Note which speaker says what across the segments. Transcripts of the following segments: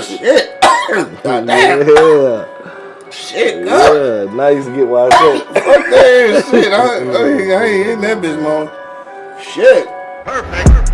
Speaker 1: shit. God damn.
Speaker 2: Yeah.
Speaker 1: Shit, God.
Speaker 2: Yeah. Now you can get why I said.
Speaker 1: Fuck that shit. I, I, I ain't in that bitch, man. Shit.
Speaker 3: Perfect.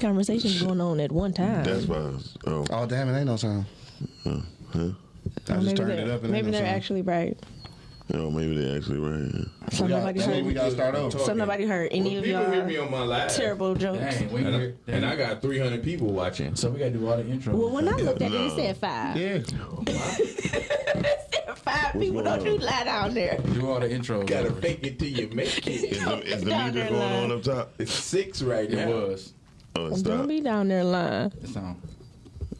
Speaker 4: Conversations going on at one time.
Speaker 3: That's why. I was- Oh,
Speaker 1: Oh, damn, it ain't no sound.
Speaker 3: huh?
Speaker 1: I just turned
Speaker 4: they're,
Speaker 1: it up and
Speaker 4: maybe they're
Speaker 1: sound.
Speaker 4: actually right.
Speaker 3: Oh, maybe they actually right.
Speaker 4: So nobody
Speaker 1: maybe we
Speaker 4: heard.
Speaker 1: gotta start over.
Speaker 4: So nobody heard any of
Speaker 5: People hear me
Speaker 4: y'all
Speaker 5: on my live.
Speaker 4: terrible jokes.
Speaker 6: Dang, we
Speaker 5: And I,
Speaker 6: hear-
Speaker 5: and I got 300 people watching.
Speaker 6: so we gotta do all the intro.
Speaker 4: Well, when I looked at it,
Speaker 3: No.
Speaker 4: it said five.
Speaker 1: Yeah.
Speaker 4: Five people. Don't you lie down there.
Speaker 6: do all the intros.
Speaker 5: Gotta
Speaker 6: over.
Speaker 5: fake it till you make
Speaker 3: Is
Speaker 5: it.
Speaker 3: the, is the
Speaker 4: Down
Speaker 3: music going on up top?
Speaker 5: It's six right
Speaker 6: It
Speaker 5: now.
Speaker 6: was.
Speaker 3: Oh, it's
Speaker 4: Don't
Speaker 3: not.
Speaker 4: be down there lying.
Speaker 6: It's on.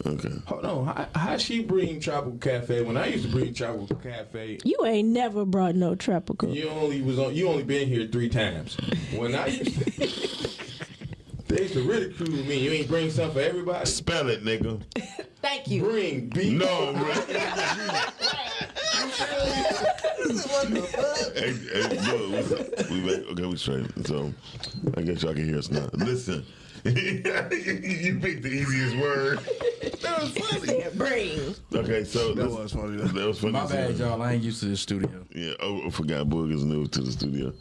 Speaker 3: Okay.
Speaker 5: Hold on. How, how she bring Tropical Cafe? When I used to bring Tropical Cafe,
Speaker 4: You ain't never brought no tropical.
Speaker 5: you only was on. You only been here three times. When I used to, they used to ridicule me. You ain't bring something for everybody.
Speaker 3: Spell it, nigga.
Speaker 4: Thank you.
Speaker 5: Bring beef.
Speaker 3: No, bro. hey, hey, look, what's up? we. Okay, we straight. So, I guess y'all can hear us now. Listen, you picked the easiest word. That was funny.
Speaker 4: Bring.
Speaker 3: Okay, so
Speaker 1: That was funny. though.
Speaker 3: That was funny.
Speaker 6: My bad,
Speaker 3: hell.
Speaker 6: y'all. I ain't used to this studio.
Speaker 3: Yeah. Oh, I forgot. Boog is new to the studio.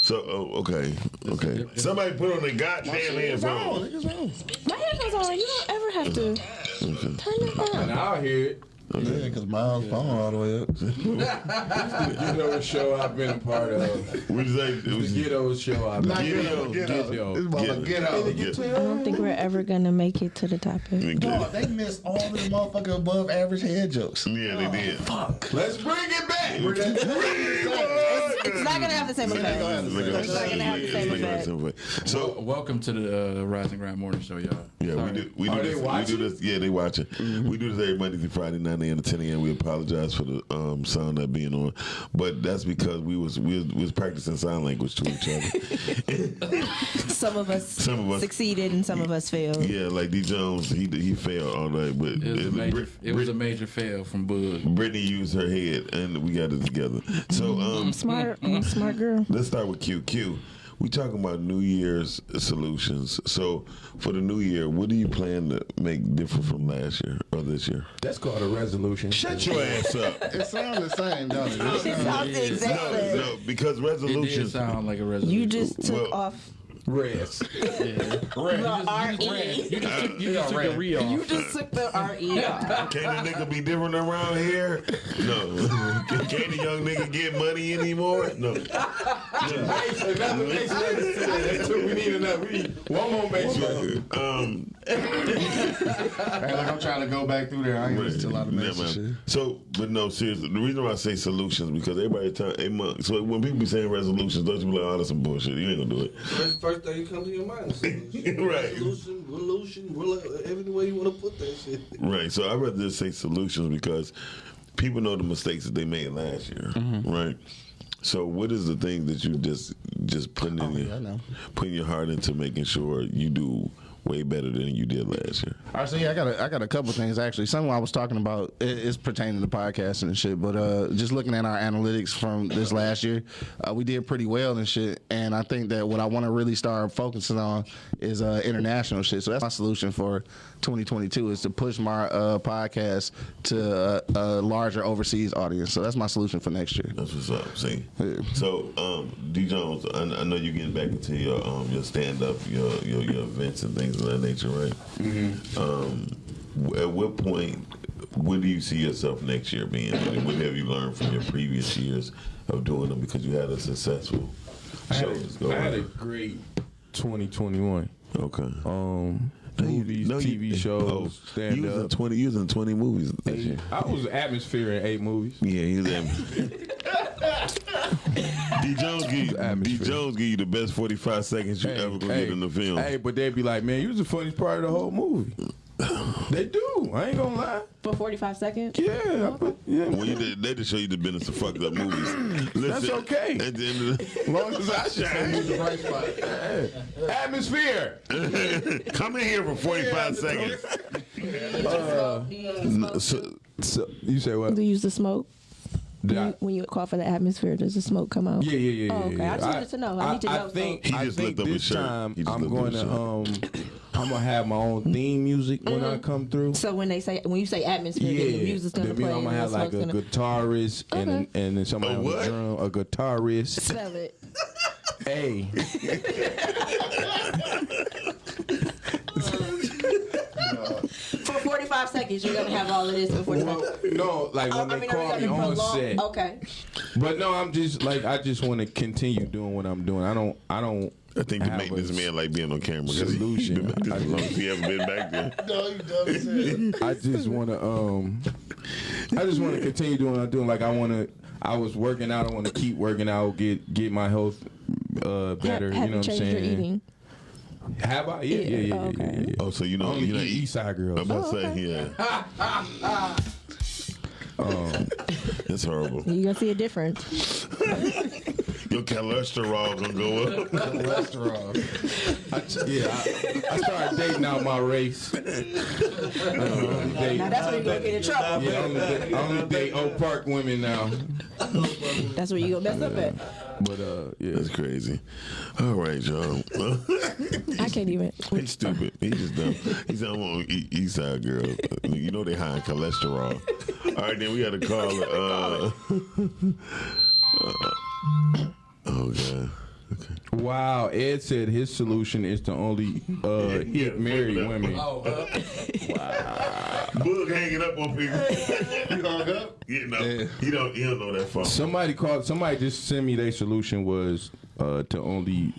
Speaker 3: So, oh, okay, okay. Somebody put on the goddamn
Speaker 1: It's on.
Speaker 3: headphones.
Speaker 1: On.
Speaker 4: My headphones on. You don't ever have to turn it
Speaker 5: And
Speaker 4: down.
Speaker 5: I'll hear it.
Speaker 1: Yeah, because mine's phone all the way up.
Speaker 5: You know the show I've been a part of.
Speaker 3: What did you say? It
Speaker 5: The
Speaker 3: was
Speaker 5: Ghetto show I've been.
Speaker 1: Not
Speaker 3: Get
Speaker 1: get
Speaker 3: out,
Speaker 1: out. Get
Speaker 5: get
Speaker 1: out.
Speaker 5: out.
Speaker 1: This motherfucker get out.
Speaker 3: Get-
Speaker 4: I don't think we're ever gonna make it to the topic.
Speaker 1: Dog, they missed all the motherfucking above average head jokes.
Speaker 3: Yeah, they oh, did. Fuck.
Speaker 5: Let's bring it back.
Speaker 4: It's not gonna have the same effect. It's not gonna have the same effect.
Speaker 3: So
Speaker 6: Welcome to the uh, Rising Ground Morning Show, y'all.
Speaker 3: yeah, we do we
Speaker 5: Are
Speaker 3: do
Speaker 5: they
Speaker 3: this. We do this. Yeah, they watching. We do this every Monday through Friday, nine a.m. to ten a.m. We apologize for the um, sound not being on, but that's because we was we was, we was practicing sign language to each other.
Speaker 4: Some of us,
Speaker 3: Some of us-
Speaker 4: succeeded and some of us failed.
Speaker 3: yeah, like D Jones, he he failed all night, but
Speaker 6: It was, a major,
Speaker 3: Brit-
Speaker 6: it was a major fail from Bud.
Speaker 3: Brittany used her head, and we got it together. So um,
Speaker 4: Smart, I'm a smart girl.
Speaker 3: Let's start with Q. Q. We talking about New Year's solutions. So for the new year, what do you plan to make different from last year or this year?
Speaker 5: That's called a resolution.
Speaker 3: Shut your ass up.
Speaker 1: It sounds the same, don't it? It
Speaker 4: It
Speaker 1: sounds-
Speaker 4: sounds the exact
Speaker 3: No,
Speaker 4: same.
Speaker 3: no, because resolution.
Speaker 6: It did
Speaker 3: resolutions.
Speaker 6: sound like a resolution.
Speaker 4: You just took
Speaker 3: Well-
Speaker 4: off
Speaker 5: Rest.
Speaker 6: yeah.
Speaker 4: the R-E.
Speaker 6: You just took, you just took the re off.
Speaker 4: You just took the R-E off.
Speaker 3: Can a nigga be different around here? No. Can, can the young nigga get money anymore? No.
Speaker 5: Another That's what we need. Another. We need one more base
Speaker 3: Um,
Speaker 1: Hey, look, I'm trying to go back through there. I ain't listened to a lot of
Speaker 3: Yeah,
Speaker 1: messages.
Speaker 3: So, but no, seriously. The reason why I say solutions because everybody tell hey, month. So when people be saying resolutions, don't you be like, oh, that's some bullshit. You ain't gonna do it.
Speaker 7: That's the first thing that comes to your mind. Solution,
Speaker 3: Right.
Speaker 7: Resolution, revolution, rela- every way you want to put that shit.
Speaker 3: Right. So I'd rather just say solutions because people know the mistakes that they made last year.
Speaker 1: Mm-hmm.
Speaker 3: Right. So what is the thing that you just just putting in
Speaker 1: Oh,
Speaker 3: your
Speaker 1: know.
Speaker 3: putting your heart into making sure you do way better than you did last year?
Speaker 1: All right, so yeah, I got a, I got a couple things actually. Some I was talking about is pertaining to podcasting and shit, but uh, just looking at our analytics from this last year, uh, we did pretty well and shit. And I think that what I want to really start focusing on is uh, international shit. So that's my solution for 2022 is to push my uh, podcast to a, a larger overseas audience. So that's my solution for next year.
Speaker 3: That's what's up. See.
Speaker 1: Yeah.
Speaker 3: So um, D Jones, I, I know you're getting back into your um, your stand up, your, your your events and things of that nature, right? Mm-hmm. Um, at what point? Where do you see yourself next year being? And what have you learned from your previous years of doing them? Because you had a successful
Speaker 5: I had
Speaker 3: shows
Speaker 5: a, I had a great 2021.
Speaker 3: Okay.
Speaker 5: Um, movies,
Speaker 3: No, you-
Speaker 5: TV shows,
Speaker 3: oh,
Speaker 5: stand
Speaker 3: you was in twenty. You was in twenty movies this year.
Speaker 5: I was atmosphere in eight movies.
Speaker 3: Yeah, he was in. D Jones give you, D Jones give you the best forty five seconds you ever gonna get in the film.
Speaker 5: Hey, but they'd be like, man, you was the funniest part of the whole movie. they do. I ain't gonna lie.
Speaker 4: For 45 seconds?
Speaker 5: Yeah, but, yeah.
Speaker 3: When you did, they just show you the business of fucked up movies. Listen,
Speaker 5: That's okay.
Speaker 3: At the end of
Speaker 5: As long as I shine. Atmosphere.
Speaker 3: the, come in here for forty five seconds. Uh, no, so,
Speaker 5: So, you say what?
Speaker 4: Do you use the smoke?
Speaker 5: Did
Speaker 4: When
Speaker 5: I-
Speaker 4: you, when you call for the atmosphere, does the smoke come out?
Speaker 5: Yeah, yeah, yeah.
Speaker 4: Oh,
Speaker 5: yeah,
Speaker 4: okay.
Speaker 5: yeah.
Speaker 4: I just wanted to know. I need to know,
Speaker 5: think,
Speaker 3: He
Speaker 5: I think
Speaker 3: looked up
Speaker 5: this
Speaker 3: shirt.
Speaker 5: time
Speaker 3: He just
Speaker 5: I'm going to um, I'm gonna have my own theme music when I come through.
Speaker 4: So when they say when you say atmosphere,
Speaker 5: Yeah,
Speaker 4: then the music's gonna
Speaker 5: the
Speaker 4: play.
Speaker 5: I'm gonna have like a
Speaker 4: gonna-
Speaker 5: guitarist and
Speaker 4: Okay.
Speaker 5: and then somebody
Speaker 3: A what?
Speaker 5: drum, a guitarist.
Speaker 4: Spell it.
Speaker 5: hey,
Speaker 4: For 45 you're gonna have all of this. For 45
Speaker 5: well, no, like
Speaker 4: Oh,
Speaker 5: when
Speaker 4: I
Speaker 5: they
Speaker 4: mean, are we
Speaker 5: call me
Speaker 4: gonna
Speaker 5: on set.
Speaker 4: Okay.
Speaker 5: But no, I'm just like I just want to continue doing what I'm doing. I don't I don't.
Speaker 3: I think you
Speaker 5: have
Speaker 3: make this man like being on camera because he
Speaker 5: solution.
Speaker 3: been back as long as he ever been back there.
Speaker 7: No, you dumb as hell.
Speaker 5: I just want to um, I just want to continue doing what I'm doing. Like I want to. I was working out. I want to keep working out. Get get my health uh better.
Speaker 4: have,
Speaker 5: you know what I'm
Speaker 4: changed
Speaker 5: saying?
Speaker 4: Your eating?
Speaker 5: Have I? Yeah, yeah, yeah, yeah,
Speaker 4: Oh, okay.
Speaker 5: yeah, yeah.
Speaker 3: Oh, so you know,
Speaker 5: Only
Speaker 3: you know,
Speaker 5: eat East Side girls.
Speaker 3: I'm about
Speaker 4: Oh,
Speaker 3: to say,
Speaker 4: okay.
Speaker 3: yeah. That's horrible.
Speaker 4: You gonna see a difference.
Speaker 3: Your cholesterol gonna go up.
Speaker 6: Cholesterol.
Speaker 5: I, yeah, I, I started dating out my race. Uh, only date-
Speaker 4: Now that's where you gonna get in trouble.
Speaker 5: yeah, I only, date- I only date Oak Park women now.
Speaker 4: That's where you gonna mess up at.
Speaker 5: But uh, yeah,
Speaker 3: That's crazy. All right, y'all.
Speaker 4: I can't even.
Speaker 3: He's stupid. He's just dumb. He's on e- East Side girl. You know they high in cholesterol. All right, then we got to call. Uh, uh, oh god.
Speaker 5: Wow, Ed said his solution is to only uh, hit married women.
Speaker 6: Oh, uh,
Speaker 3: Boog hanging up on people. you hung up? Yeah, no. He don't. He don't know that far.
Speaker 5: Somebody called. Somebody just sent me their solution was uh, to only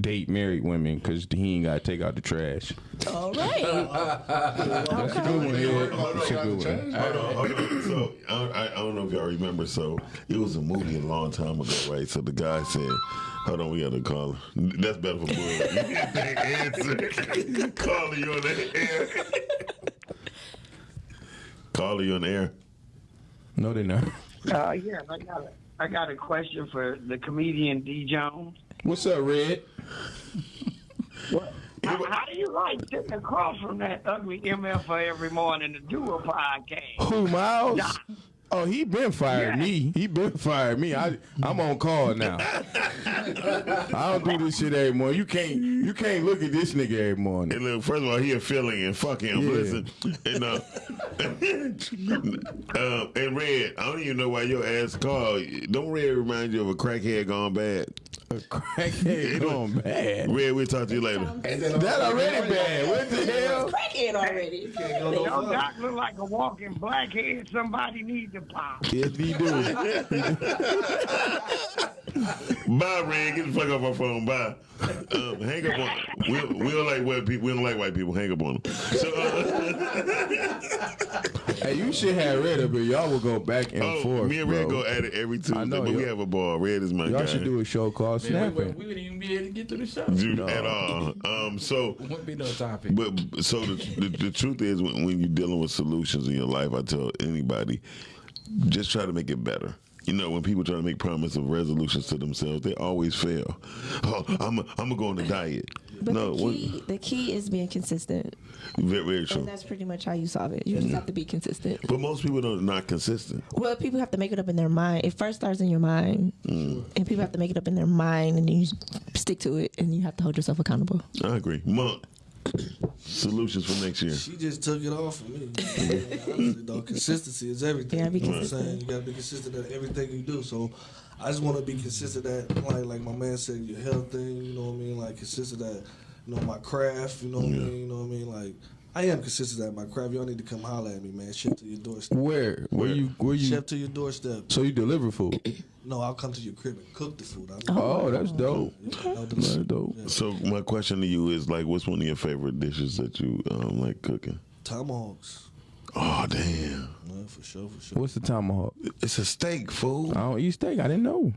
Speaker 5: date married women because he ain't got to take out the trash.
Speaker 4: All right.
Speaker 5: That's a good one, Ed. That's a good one.
Speaker 3: Hold on, hold on. So I, I, I don't know if y'all remember. So it was a movie a long time ago, right? So the guy said, "Hold on, we got to call her." That's better for Boog. They answer. Call you on the air. Call you on the air.
Speaker 5: No, they're not.
Speaker 8: Uh, yes, I got a, I got a question for the comedian D Jones.
Speaker 5: What's up, Red?
Speaker 8: How, how do you like sitting across from that ugly MF every morning to do a podcast?
Speaker 5: Who Miles?
Speaker 8: Yeah.
Speaker 5: Oh, he been fired
Speaker 8: Yeah.
Speaker 5: me. He been fired me. I I'm on call now. I don't do this shit anymore. You can't you can't look at this nigga every morning.
Speaker 3: And look, first of all, he a feeling and fucking him.
Speaker 5: Yeah.
Speaker 3: Listen, and uh, um, and Red, I don't even know why your ass called. Don't Red remind you of a crackhead gone bad?
Speaker 5: A crackhead going bad.
Speaker 3: Red, we'll talk to you later.
Speaker 5: That already bad. What the hell?
Speaker 4: Crackhead already.
Speaker 8: Your doc look like a walking blackhead. Somebody needs to pop.
Speaker 5: Yes, he do.
Speaker 3: Bye, Red. Get the fuck off my phone. Bye. Um, hang up on. We, we don't like white people. We don't like white people. Hang up on them. So, uh,
Speaker 5: Hey, you should have Red up here. Y'all will go back and
Speaker 3: oh,
Speaker 5: forth.
Speaker 3: me and Red
Speaker 5: bro.
Speaker 3: go at it every Tuesday,
Speaker 5: I know,
Speaker 3: but we have a ball. Red is my
Speaker 5: Y'all
Speaker 3: guy.
Speaker 5: should do a show called
Speaker 6: man, we, we,
Speaker 5: Snapping.
Speaker 6: we wouldn't even be able to get through the show.
Speaker 3: Dude, at all. Um, so
Speaker 6: Wouldn't be no topic.
Speaker 3: But so the, the, the truth is, when, when you're dealing with solutions in your life, I tell anybody, just try to make it better. You know, when people try to make promises of resolutions to themselves, they always fail. Oh, I'm a, I'm gonna go on a diet.
Speaker 4: But
Speaker 3: no,
Speaker 4: the
Speaker 3: what,
Speaker 4: key, the key is being consistent,
Speaker 3: very, very true.
Speaker 4: and that's pretty much how you solve it. You just have to be consistent.
Speaker 3: But most people are not consistent.
Speaker 4: Well, people have to make it up in their mind. It first starts in your mind,
Speaker 3: Mm.
Speaker 4: and people have to make it up in their mind, and then you stick to it, and you have to hold yourself accountable.
Speaker 3: I agree. Monk, solutions for next year.
Speaker 7: She just took it off of me. Honestly, though, consistency is everything.
Speaker 4: Yeah, be
Speaker 7: you know what I'm saying? You gotta be consistent at everything you do. So I just want to be consistent at like like my man said, your health thing. You know what I mean? Like consistent at you know my craft. You know what I mean? You know what I mean? Like I am consistent at my craft. Y'all need to come holler at me, man. Ship to your doorstep.
Speaker 5: Where? Where you? Where you?
Speaker 7: Ship to your doorstep.
Speaker 5: So you deliver food?
Speaker 7: No, I'll come to your crib and cook the food. I
Speaker 5: Oh, that's dope.
Speaker 7: I'll
Speaker 5: That's
Speaker 7: some-
Speaker 5: dope.
Speaker 3: So my question to you is like, what's one of your favorite dishes that you um, like cooking?
Speaker 7: Tomahawks.
Speaker 3: Oh damn,
Speaker 7: Yeah, for sure, for sure.
Speaker 5: What's the tomahawk?
Speaker 3: it's a steak, fool.
Speaker 5: I don't eat steak. I didn't know.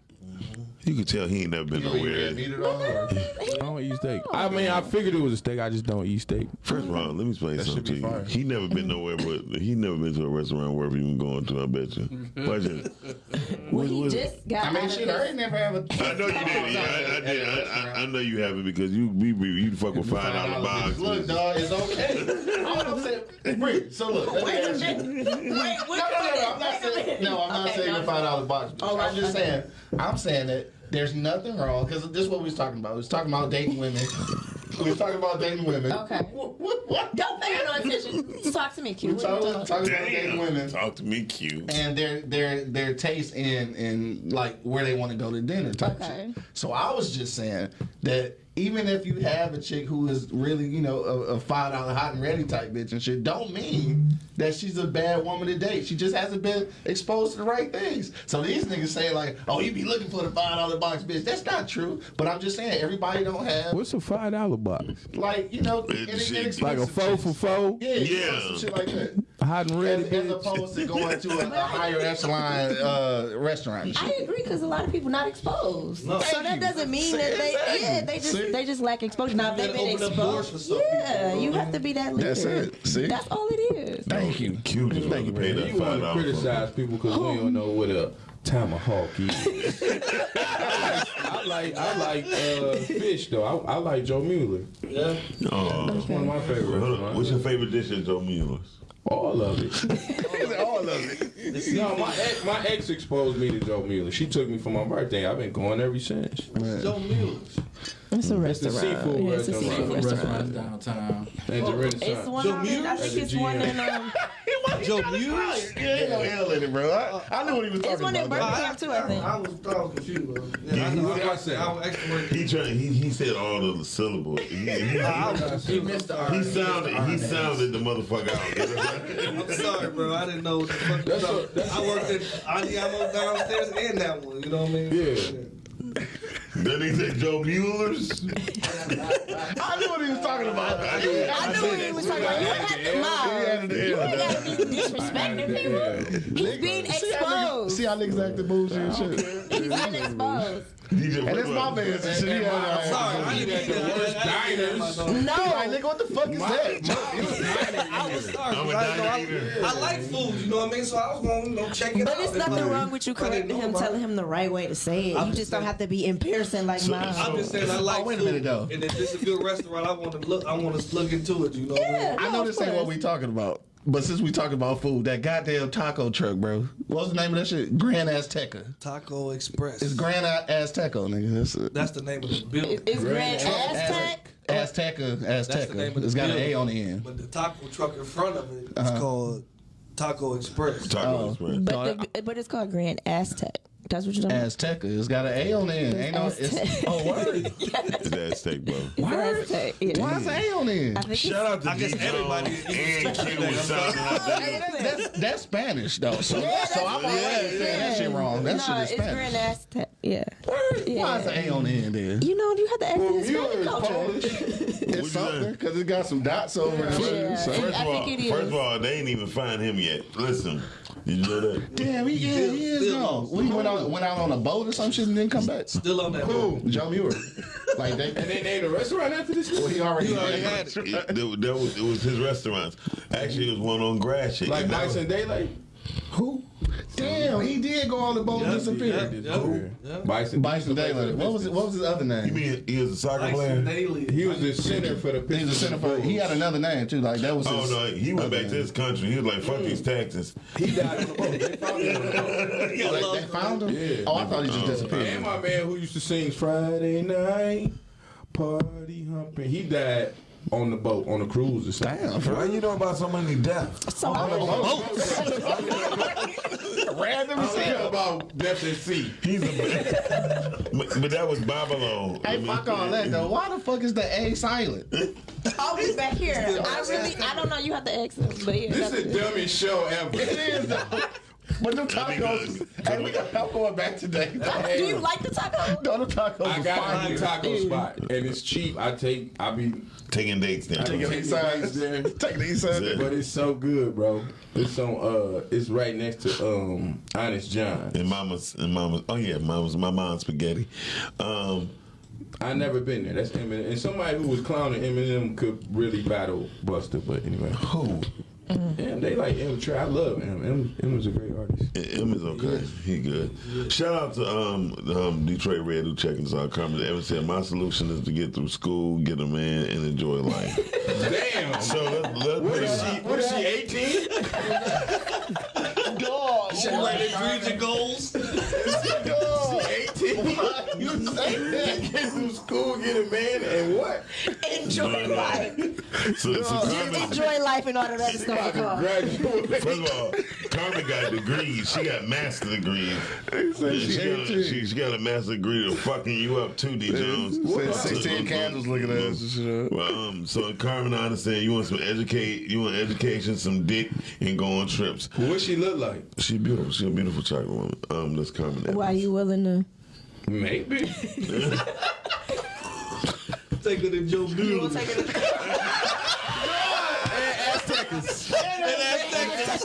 Speaker 3: You can tell he ain't never been nowhere.
Speaker 5: I don't eat steak. I mean, I figured it was a steak. I just don't eat steak.
Speaker 3: First of all, let me explain
Speaker 1: That
Speaker 3: something
Speaker 1: should
Speaker 3: to
Speaker 1: be
Speaker 3: you.
Speaker 1: fire.
Speaker 3: He never been nowhere, but he never been to a restaurant wherever you been going to. I bet you. Budget.
Speaker 4: Well, he just got
Speaker 1: I mean,
Speaker 4: out
Speaker 1: shit, I
Speaker 4: his-
Speaker 1: ain't never have a.
Speaker 3: I know you did. Yeah, I, I did. I, I, I know you haven't because you we, we you fuck with five dollar box.
Speaker 1: Look, dog, it's okay. All I'm saying, Bree, so look, let me
Speaker 4: Wait a
Speaker 1: ask you.
Speaker 4: minute. Wait, wait
Speaker 1: No,
Speaker 4: a
Speaker 1: no, no, no, I'm not
Speaker 4: minute.
Speaker 1: saying. No, I'm not
Speaker 4: Okay,
Speaker 1: saying
Speaker 4: no.
Speaker 1: the five dollar box.
Speaker 4: Oh,
Speaker 1: I'm just
Speaker 4: okay.
Speaker 1: saying. I'm saying that there's nothing wrong because this is what we was talking about. We was talking about dating women. we was talking about dating women.
Speaker 4: Okay.
Speaker 1: What? what, what?
Speaker 4: Don't pay no attention. Talk to me, Q.
Speaker 1: We
Speaker 4: What you
Speaker 1: talking,
Speaker 4: talking
Speaker 1: talking about dating women
Speaker 3: Talk to me, cute.
Speaker 1: and their their their taste in in like where they want to go to dinner type
Speaker 4: Okay.
Speaker 1: shit. So I was just saying that even if you have a chick who is really you know a, a five dollar hot and ready type bitch and shit, don't mean that she's a bad woman to date. She just hasn't been exposed to the right things. So these niggas say like, oh, you be looking for the five dollar box bitch. That's not true. But I'm just saying everybody don't have
Speaker 5: What's a five dollar box?
Speaker 1: like you know
Speaker 3: It's
Speaker 1: inex-
Speaker 3: shit.
Speaker 1: inexpensive
Speaker 5: Like a four for four,
Speaker 1: Yeah, yeah,
Speaker 3: Yeah.
Speaker 1: some shit like that.
Speaker 5: Hot and ready.
Speaker 1: As, as
Speaker 5: bitch.
Speaker 1: opposed to going to a, a higher echelon uh, restaurant.
Speaker 4: I agree because a lot of people not exposed.
Speaker 7: No.
Speaker 4: so that
Speaker 1: you.
Speaker 4: doesn't mean
Speaker 1: See,
Speaker 4: that they
Speaker 1: exactly.
Speaker 4: yeah they just
Speaker 1: See?
Speaker 4: they just lack exposure. Now they've been
Speaker 7: open up doors for
Speaker 4: exposed,
Speaker 7: some people,
Speaker 4: yeah,
Speaker 7: you
Speaker 4: you have to be that leader.
Speaker 1: That's it. See?
Speaker 4: That's all it is.
Speaker 1: Thank you.
Speaker 3: Cute just
Speaker 1: Thank
Speaker 3: to
Speaker 1: you,
Speaker 3: pay
Speaker 1: man.
Speaker 3: that
Speaker 5: You
Speaker 3: five
Speaker 5: want to criticize people because we don't know what a tomahawk is. I like I like uh, fish though. I, I like Joe Mueller.
Speaker 7: Yeah.
Speaker 3: Oh.
Speaker 5: It's one of my favorite
Speaker 3: Hold on.
Speaker 5: restaurants.
Speaker 3: What's your favorite dish at Joe Mueller's?
Speaker 5: All of it.
Speaker 1: All of it.
Speaker 5: No, my ex, my ex exposed me to Joe Mueller. She took me for my birthday. I've been going ever since.
Speaker 7: Joe Mueller's.
Speaker 4: It's a
Speaker 5: It's the
Speaker 4: restaurant.
Speaker 5: seafood
Speaker 4: Yeah, it's a
Speaker 5: restaurant.
Speaker 4: seafood
Speaker 6: Restaurant
Speaker 4: restaurant.
Speaker 6: downtown.
Speaker 5: And the
Speaker 4: It's
Speaker 5: Renaissance.
Speaker 4: one
Speaker 7: Joe
Speaker 4: on, I think it's one in um,
Speaker 7: Joe Mueller's.
Speaker 1: Yeah, ain't no hell in it, bro. I, I knew what he was
Speaker 4: it's
Speaker 1: talking
Speaker 4: one in
Speaker 1: about. though.
Speaker 4: Birmingham too. I think.
Speaker 7: I was, I was confused. Bro. Yeah, I,
Speaker 3: he-
Speaker 7: know,
Speaker 5: he-
Speaker 7: I,
Speaker 5: I said-
Speaker 7: I was extra
Speaker 3: He tried. He, he said all of the syllables. He, he,
Speaker 7: I was
Speaker 6: He missed the R.
Speaker 3: he
Speaker 6: R.
Speaker 3: sounded. He sounded the motherfucker out.
Speaker 7: I'm sorry, bro. I didn't know what the fuck.
Speaker 5: That's
Speaker 7: was
Speaker 5: a-
Speaker 7: up.
Speaker 5: that's
Speaker 7: I worked at Andiamo downstairs and that one. You know what I mean?
Speaker 5: Yeah.
Speaker 3: Then he said Joe Mueller's.
Speaker 1: I knew what he was talking about.
Speaker 4: I knew what he was talking about. You ain't have to lie. You ain't got to be disrespecting people. He's being
Speaker 1: See how niggas,
Speaker 4: exposed.
Speaker 1: see how niggas acting bullshit and shit.
Speaker 4: He's being exposed.
Speaker 3: DJ,
Speaker 1: And it's my man. and shit. He had, uh,
Speaker 7: Sorry, I didn't mean that. I didn't mean that.
Speaker 1: Like,
Speaker 4: No.
Speaker 1: nigga, what the fuck is that?
Speaker 7: I was sorry.
Speaker 3: I'm a
Speaker 7: 'cause I, know
Speaker 3: diner eater.
Speaker 7: I, I like food, you know what I mean? So I was going to you know, check it out.
Speaker 4: But it's
Speaker 7: If
Speaker 4: nothing
Speaker 7: I-
Speaker 4: wrong with you
Speaker 7: if I didn't
Speaker 4: correcting
Speaker 7: know
Speaker 4: him,
Speaker 7: about
Speaker 4: telling
Speaker 7: it.
Speaker 4: him the right way to say it.
Speaker 7: I'm
Speaker 4: You
Speaker 7: just
Speaker 4: just don't
Speaker 7: saying-
Speaker 4: have to be embarrassing like mine.
Speaker 7: I'm just saying I like
Speaker 1: Oh, wait a
Speaker 7: food.
Speaker 1: minute, though.
Speaker 7: And if it's a good restaurant, I want to look. I want to look into it. You know what I mean?
Speaker 4: Yeah,
Speaker 1: I know this ain't what we talking about. But since we talking about food, that goddamn taco truck, bro. What's the name of that shit? Grand Azteca.
Speaker 7: Taco Express.
Speaker 1: It's Grand Azteco, nigga. That's it.
Speaker 7: That's the name of the building.
Speaker 4: It's Grand Aztec.
Speaker 1: Azteca,
Speaker 7: That's the name
Speaker 1: Azteca.
Speaker 7: of the
Speaker 1: It's got an. A on the end.
Speaker 7: But the taco truck in front of it is
Speaker 1: Uh-huh.
Speaker 7: called Taco Express.
Speaker 3: Taco Express.
Speaker 4: But, the, but it's called Grand Aztec. That's what you're talking about.
Speaker 1: Azteca. It's got an A on the end. Ain't no. It's, oh,
Speaker 4: Aztec.
Speaker 1: oh, word.
Speaker 3: It's that steak, bro.
Speaker 4: It's Aztec. Yeah.
Speaker 1: Why is an A on the end?
Speaker 4: I think
Speaker 3: Shout out to
Speaker 7: I guess everybody
Speaker 3: and
Speaker 7: speaking
Speaker 3: Q was
Speaker 7: that.
Speaker 3: sounding out
Speaker 1: that- that's, that's Spanish though. So,
Speaker 4: Yeah,
Speaker 1: so I'm already saying that shit wrong. That
Speaker 4: no,
Speaker 1: shit is
Speaker 4: it's Grand
Speaker 1: Spanish.
Speaker 4: Aztec. Yeah.
Speaker 1: Why is an A on the end there?
Speaker 4: You know, you have to ask
Speaker 5: Well,
Speaker 4: the Hispanic culture.
Speaker 5: Polish.
Speaker 1: It's something because it got some dots over it. and shit,
Speaker 4: Yeah.
Speaker 1: so-
Speaker 4: And
Speaker 3: First of all,
Speaker 4: think it
Speaker 3: first of all, they ain't even find him yet. Listen, did you know that?
Speaker 1: Damn, he, yeah, he is
Speaker 7: Still-
Speaker 1: gone. We went out went out on a boat or some shit and didn't come back.
Speaker 7: Still on that.
Speaker 5: Cool.
Speaker 1: Joe Muir. Like they,
Speaker 5: And they named a restaurant after this
Speaker 1: well, he already,
Speaker 7: He already
Speaker 1: had
Speaker 7: had it.
Speaker 3: It, that, that was it was his restaurants. Actually, it was one on Grass
Speaker 5: Like
Speaker 3: And that
Speaker 5: Nights
Speaker 3: was-
Speaker 5: and Daylight?
Speaker 1: Who? Damn, he did go on the boat and disappear.
Speaker 7: Yep. Yep.
Speaker 5: Bison.
Speaker 1: Bison Daylight. What was it, what was his other
Speaker 3: You
Speaker 1: name?
Speaker 3: mean he was a soccer
Speaker 7: Tyson
Speaker 3: player?
Speaker 7: Daly.
Speaker 5: He was the center for the
Speaker 1: He was a center for. He had another name too. Like that was.
Speaker 3: Oh
Speaker 1: his
Speaker 3: no, he went
Speaker 1: other
Speaker 3: back to
Speaker 1: name.
Speaker 3: his country. He was like, "Fuck these taxes."
Speaker 5: He died on the boat. They found him on the boat.
Speaker 7: Yeah,
Speaker 1: Like, they found him.
Speaker 5: Yeah.
Speaker 1: Oh, I thought he just oh. disappeared.
Speaker 5: And my man who used to sing Friday night, party humping, he died on the boat, on the cruise or something.
Speaker 1: Damn, bro.
Speaker 3: you know about so many deaths?
Speaker 4: So
Speaker 1: Random
Speaker 5: I
Speaker 1: as
Speaker 5: heard
Speaker 1: hell.
Speaker 5: about Death at Sea.
Speaker 3: He's a, but, but that was Babylon. I
Speaker 1: Hey,
Speaker 3: mean,
Speaker 1: fuck all that though. Why the fuck is the A silent?
Speaker 4: Oh, I'll be back here. I really, I don't know. You have to ask him, but yeah.
Speaker 5: This is the dumbest show ever.
Speaker 1: It is though. But them
Speaker 3: That'd
Speaker 1: tacos,
Speaker 3: good.
Speaker 1: hey, we got, I'm going back today.
Speaker 4: Do you like the taco?
Speaker 1: No, the tacos
Speaker 5: I got
Speaker 1: fire.
Speaker 5: a taco spot and it's cheap. I take I be
Speaker 3: Taking dates now.
Speaker 1: Taking the
Speaker 5: Taking dates there.
Speaker 1: Taking the east side.
Speaker 5: But it's so good, bro. It's on uh it's right next to um Honest John.
Speaker 3: And mama's and mama's. Oh yeah, mama's my mom's spaghetti. Um,
Speaker 5: I never been there. That's Eminem. And somebody who was clowning Eminem could really battle Buster. But anyway,
Speaker 3: who?
Speaker 5: Yeah, they like M. Trey. I love him. M. M was a great artist.
Speaker 3: Em is okay. He good. Shout out to um, um Detroit Red who checking us out. Carmen Evans said my solution is to get through school, get a man, and enjoy life.
Speaker 5: Damn.
Speaker 3: so let's, let's
Speaker 5: What
Speaker 3: put
Speaker 5: is
Speaker 3: it-
Speaker 5: she? What is she? Eighteen?
Speaker 1: Dog.
Speaker 7: She like
Speaker 5: get a man, and what?
Speaker 4: Enjoy life.
Speaker 3: So, so Carmen,
Speaker 4: Enjoy life and all of that stuff. Come.
Speaker 5: Graduate.
Speaker 3: first of all, Carmen got degrees. She got master degrees. she,
Speaker 1: she
Speaker 3: got a,
Speaker 1: 18.
Speaker 3: she, she got a master degree to fucking you up too, D Jones.
Speaker 1: Said 16 candles looking at us.
Speaker 3: Well, um, so Carmen, I understand you want some educate, you want education, some dick, and go on trips.
Speaker 5: What she look like?
Speaker 3: She beautiful. She a beautiful chocolate woman. Um, that's Carmen. Evans.
Speaker 4: Why you willing to?
Speaker 5: Maybe.
Speaker 7: Take her to Joe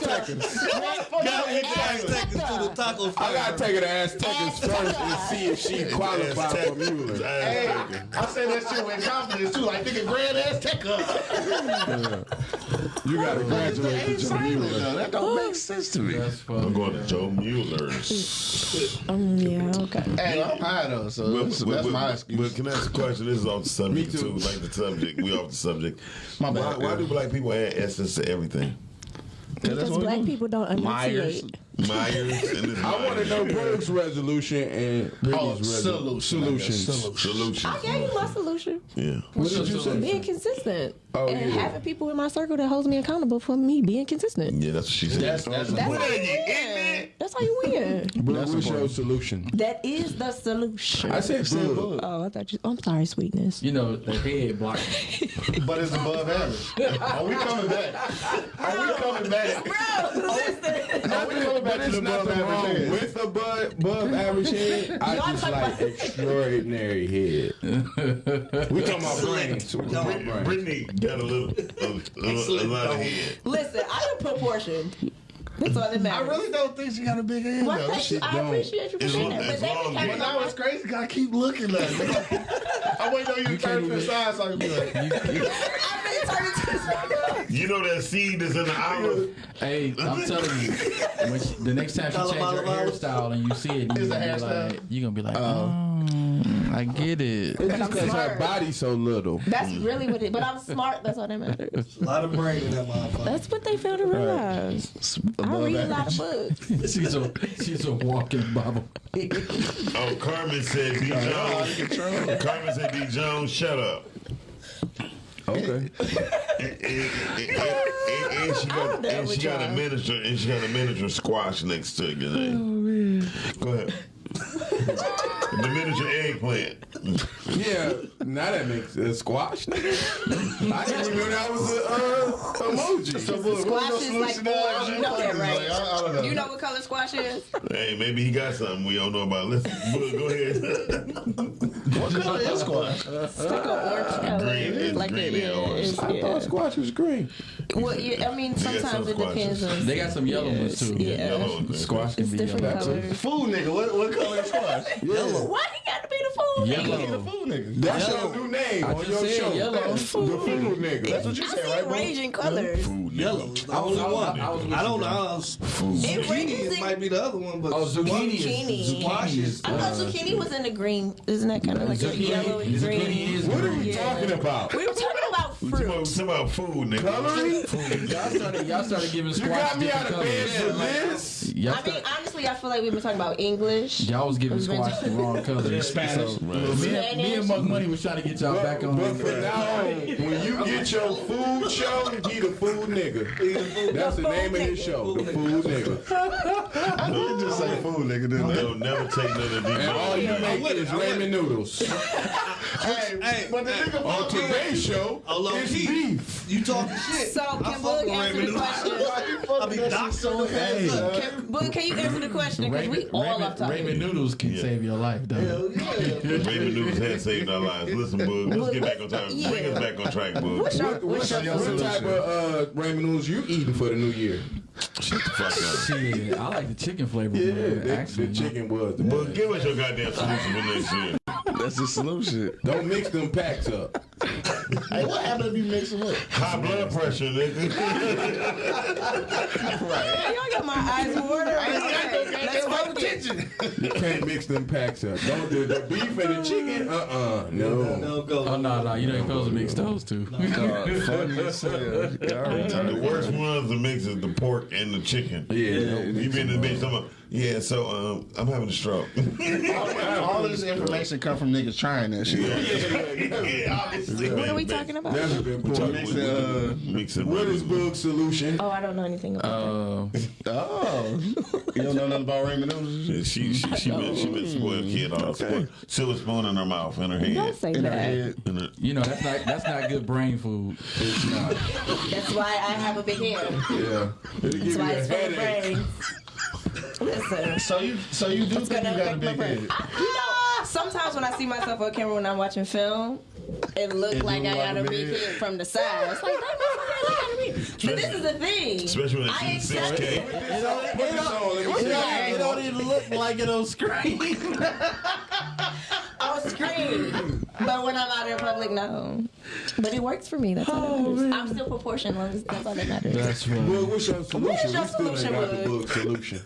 Speaker 7: Bueller. Gotta hit the Aztecas to the taco
Speaker 5: I gotta take her to Aztecas first and see if she qualifies for Mueller.
Speaker 1: Hey, I say that shit with confidence too. Like, nigga, grand ass tech.
Speaker 5: You gotta graduate to Mueller.
Speaker 1: That don't make sense to me.
Speaker 6: That's
Speaker 3: I'm
Speaker 6: fun.
Speaker 3: going to Joe Mueller's.
Speaker 4: Um, yeah, okay.
Speaker 1: Hey, I'm high though, so that's, that's my excuse.
Speaker 3: But can I ask a question? This is off the subject
Speaker 5: Me too.
Speaker 3: too. Like the subject, we off the subject.
Speaker 1: My
Speaker 3: Why,
Speaker 1: bad.
Speaker 3: why do black people add essence to everything?
Speaker 4: Because black people don't
Speaker 1: Myers.
Speaker 4: Enunciate.
Speaker 3: Myers and this
Speaker 5: I want to know Berg's resolution and
Speaker 1: Oh,
Speaker 5: resolution.
Speaker 1: solution.
Speaker 5: Solutions.
Speaker 3: solution.
Speaker 4: I gave oh, you my solution.
Speaker 3: Yeah.
Speaker 5: What did you say?
Speaker 4: Being consistent.
Speaker 5: Oh,
Speaker 4: and
Speaker 5: yeah.
Speaker 4: having people in my circle that holds me accountable for me being consistent.
Speaker 3: Yeah, that's what she said.
Speaker 1: That's that's
Speaker 4: That's how you win. That's how you win.
Speaker 5: Brooke, what's your solution?
Speaker 4: That is the solution.
Speaker 5: I said Brooke.
Speaker 4: oh, I thought you. I'm sorry, sweetness.
Speaker 6: You know, the head block.
Speaker 1: but it's above average. Are we coming back? Are we coming back?
Speaker 4: Bro, listen.
Speaker 1: Are we coming back to
Speaker 5: There's
Speaker 1: the above
Speaker 5: nothing wrong
Speaker 1: average head?
Speaker 5: with above, above average head. I just like extraordinary head. we talking about brains. We talking about brains.
Speaker 3: Brittany got a little, a, a, a lot of head.
Speaker 4: Listen, I am proportioned. That's all that
Speaker 1: I really don't think she got a big head
Speaker 4: Well,
Speaker 1: though.
Speaker 4: thank you. I
Speaker 5: don't.
Speaker 4: appreciate you for saying that. But
Speaker 3: it's
Speaker 4: they
Speaker 3: long,
Speaker 4: became
Speaker 1: But now it's crazy. 'cause I keep looking at it. I wait on you to turn to the side so I can be like,
Speaker 4: I've been turning to the side.
Speaker 3: You know that seed is in the olive.
Speaker 6: Hey, I'm telling you, when she, the next time she change her hairstyle and you see it, you're gonna, be like, you gonna be like, uh, oh, I get it.
Speaker 5: It's just because her
Speaker 4: smart.
Speaker 5: body's so little.
Speaker 4: That's really what it. But I'm smart. That's all that matters.
Speaker 7: A lot of brain in that motherfucker.
Speaker 4: That's what they fail to realize. I
Speaker 1: above
Speaker 4: read a lot
Speaker 1: average.
Speaker 4: of books.
Speaker 6: She's a she's a walking Bible.
Speaker 3: Oh, Carmen said D Jones. Oh, Carmen said D Jones, shut up.
Speaker 5: Okay.
Speaker 3: And, and- and- and- and she got and she got a
Speaker 4: y'all.
Speaker 3: miniature and she got a miniature squash next to your eh? oh, name. Go ahead. The miniature eggplant.
Speaker 5: Yeah, now that makes a squash. I didn't even know that was a uh, emoji.
Speaker 1: So, look,
Speaker 4: Squash is like
Speaker 1: solution
Speaker 4: orange. You know that, right?
Speaker 1: Like, I, I don't know.
Speaker 4: You know what color squash is?
Speaker 3: Hey, maybe he got something we don't know about. Listen, Boog, go ahead.
Speaker 1: what color is squash?
Speaker 4: It's like an orange color.
Speaker 3: Green, it's
Speaker 4: like
Speaker 3: green and
Speaker 4: yeah,
Speaker 3: orange.
Speaker 4: it's-
Speaker 5: I thought squash was green.
Speaker 4: Well, yeah, I mean,
Speaker 3: got some
Speaker 4: sometimes it depends
Speaker 3: squashes.
Speaker 4: on.
Speaker 6: They got some yellow ones too.
Speaker 4: Yeah.
Speaker 3: Yellow.
Speaker 6: Squash can
Speaker 4: It's
Speaker 6: be
Speaker 4: different
Speaker 6: yellow.
Speaker 4: colors.
Speaker 1: Food nigga. What, what color is squash?
Speaker 5: Yellow.
Speaker 4: Why he got to be the fool?
Speaker 6: Yellow.
Speaker 1: He's a food nigga.
Speaker 5: That's
Speaker 6: Yellow.
Speaker 5: your new name
Speaker 6: I
Speaker 5: on
Speaker 6: just
Speaker 5: your
Speaker 6: said
Speaker 5: show.
Speaker 6: yellow.
Speaker 5: The food nigga.
Speaker 1: That's what you
Speaker 4: I
Speaker 1: said,
Speaker 4: see
Speaker 1: right, bro?
Speaker 4: ranging colors.
Speaker 3: Food,
Speaker 7: Yellow
Speaker 6: I was-
Speaker 7: only
Speaker 6: I was-
Speaker 7: one.
Speaker 6: I was
Speaker 7: I don't
Speaker 6: bro.
Speaker 7: know.
Speaker 3: Food.
Speaker 7: Zucchini it might be the other one, but
Speaker 6: Oh, zucchini
Speaker 4: Zucchini.
Speaker 6: zucchini.
Speaker 4: I thought
Speaker 6: uh,
Speaker 4: zucchini was in the green. Isn't that kind of like a yellow and
Speaker 6: zucchini
Speaker 4: green?
Speaker 5: What are we
Speaker 4: Yeah.
Speaker 5: talking about?
Speaker 4: We were talking about
Speaker 3: We
Speaker 4: fruit.
Speaker 3: we talking about food, nigga.
Speaker 5: Coloring?
Speaker 6: Y'all started, y'all started giving
Speaker 5: You
Speaker 6: squash
Speaker 5: got me out of bed for this?
Speaker 6: Y'all,
Speaker 4: I mean,
Speaker 6: start,
Speaker 4: honestly, I feel like we've been talking about English.
Speaker 6: y'all was giving
Speaker 4: We've
Speaker 6: squash the wrong colors.
Speaker 1: Spanish.
Speaker 6: So, me, and, me and Mug Money was trying to get y'all
Speaker 5: But,
Speaker 6: back on.
Speaker 5: but from now on, when you get your food show, he the food nigga. That's the name of his show, the food nigga.
Speaker 1: I did just say food nigga, didn't I?
Speaker 3: They'll never take none of these.
Speaker 5: And all you make is ramen noodles.
Speaker 1: Hey,
Speaker 7: Hey,
Speaker 1: but the
Speaker 7: hey,
Speaker 1: nigga
Speaker 5: On today's show,
Speaker 7: low
Speaker 5: it's
Speaker 7: key.
Speaker 5: beef.
Speaker 7: You talking shit?
Speaker 4: So
Speaker 7: I
Speaker 4: can
Speaker 7: fuck
Speaker 4: Boog
Speaker 7: with
Speaker 4: answer
Speaker 7: ramen
Speaker 4: the
Speaker 7: noodles.
Speaker 4: question?
Speaker 7: I
Speaker 1: fucking
Speaker 7: be
Speaker 1: that shit
Speaker 7: the fans.
Speaker 4: Can But can you answer the question? Because we
Speaker 6: Raymond,
Speaker 4: all
Speaker 6: Raymond,
Speaker 4: off topic.
Speaker 6: Raymond Noodles can
Speaker 3: Yeah.
Speaker 6: save your life, though.
Speaker 7: Hell yeah.
Speaker 3: Raymond noodles has saved our lives. Listen, Bug, let's get back on track. Bring us back on track, Bug.
Speaker 4: What's your,
Speaker 5: What,
Speaker 4: what's
Speaker 5: what,
Speaker 4: your
Speaker 5: what type of uh, ramen noodles you eating for the new year?
Speaker 3: Shut the fuck up.
Speaker 6: Shit, I like the chicken flavor.
Speaker 5: Yeah,
Speaker 6: man,
Speaker 5: the,
Speaker 6: actually,
Speaker 5: the chicken was the
Speaker 3: Bug,
Speaker 5: best.
Speaker 3: give us your goddamn solution for next year.
Speaker 1: That's the solution.
Speaker 5: Don't mix them packs up.
Speaker 1: Hey, what happened if you mix them up?
Speaker 3: High blood pressure, nigga.
Speaker 4: Y'all got my eyes watering. Let's focus.
Speaker 5: You can't mix them packs up. Don't do the beef and the chicken. Uh uh no.
Speaker 7: No go.
Speaker 6: Oh no, no, you ain't supposed to mix those two.
Speaker 1: Funny as hell. Y'all.
Speaker 3: The worst ones to mix is the pork and the chicken.
Speaker 5: Yeah.
Speaker 3: You been in the bitch talking about, yeah, so um, I'm having a stroke.
Speaker 1: All this information come from niggas trying that shit.
Speaker 3: yeah, obviously.
Speaker 4: What are we talking about?
Speaker 5: That's been important.
Speaker 3: Mixing, uh, mixing
Speaker 5: What is Bug's solution?
Speaker 4: Oh, I don't know anything about that.
Speaker 6: Uh,
Speaker 1: Oh, you don't know nothing about Raymond Noodles?
Speaker 3: She she she been she been spoiled kid on okay. silver spoon in her mouth in her head.
Speaker 4: Don't
Speaker 3: head.
Speaker 4: say
Speaker 1: In her
Speaker 4: that.
Speaker 1: head.
Speaker 3: Her,
Speaker 6: you know that's not that's not good brain food.
Speaker 5: It's not.
Speaker 4: That's why I have a big head.
Speaker 5: Yeah.
Speaker 4: That's why it's full of
Speaker 5: headache.
Speaker 4: brains. Listen.
Speaker 1: So you, so you do
Speaker 4: It's
Speaker 1: think you
Speaker 4: gonna
Speaker 1: got a
Speaker 4: affect my
Speaker 1: big head?
Speaker 4: You know, sometimes when I see myself on camera when I'm watching film, it look
Speaker 1: It
Speaker 4: like I got a
Speaker 1: like a
Speaker 4: big
Speaker 1: big
Speaker 4: from the side. It's like, that motherfucker like. But this is the thing.
Speaker 3: especially when
Speaker 4: I
Speaker 3: it's
Speaker 4: accept
Speaker 3: 6K.
Speaker 5: Put this on, let me see it.
Speaker 6: It don't even look like it on screen.
Speaker 4: on screen. But when I'm out in public, no. But it works for me. That's all that oh, matters. I'm still proportioned. Long as that's all that matters.
Speaker 6: That's funny.
Speaker 5: Bug, what's your solution?
Speaker 4: What is your
Speaker 5: we still ain't
Speaker 4: solution,
Speaker 5: got the
Speaker 4: Bug?
Speaker 5: Bug solution.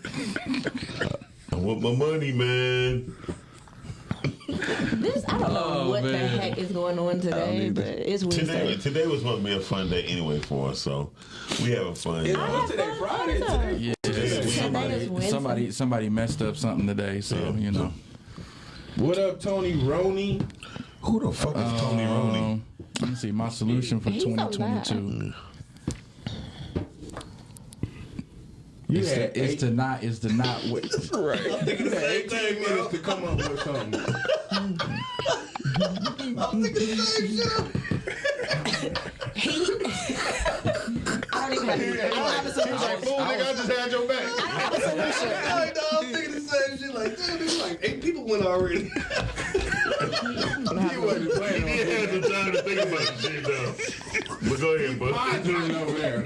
Speaker 3: I want my money, man.
Speaker 4: This I don't know
Speaker 6: Oh,
Speaker 4: what the heck is going on today, but it's
Speaker 3: Today,
Speaker 4: Wednesday.
Speaker 3: today was supposed to be a fun day anyway for us, so we having fun.
Speaker 5: It's
Speaker 3: y'all.
Speaker 5: today Friday. Today.
Speaker 6: Yeah,
Speaker 4: Today
Speaker 6: somebody, somebody somebody messed up something today, so you know.
Speaker 5: What up, Tony Roney?
Speaker 3: Who the fuck is Tony Roney?
Speaker 6: Um, let me see my solution for
Speaker 4: He's
Speaker 6: 2022.
Speaker 5: You
Speaker 6: It's
Speaker 5: had
Speaker 6: to, it's to not is to not wait.
Speaker 5: you had 18 minutes to come up with something.
Speaker 4: I don't even have, I don't have a solution.
Speaker 1: Fool, nigga, I just had your back.
Speaker 4: I don't have a solution.
Speaker 7: Like, I'm thinking the same shit. Like, damn, it's like eight people went already.
Speaker 5: He wasn't playing
Speaker 3: He had the time to think about the shit though. But go ahead, bud.
Speaker 5: I doing over there.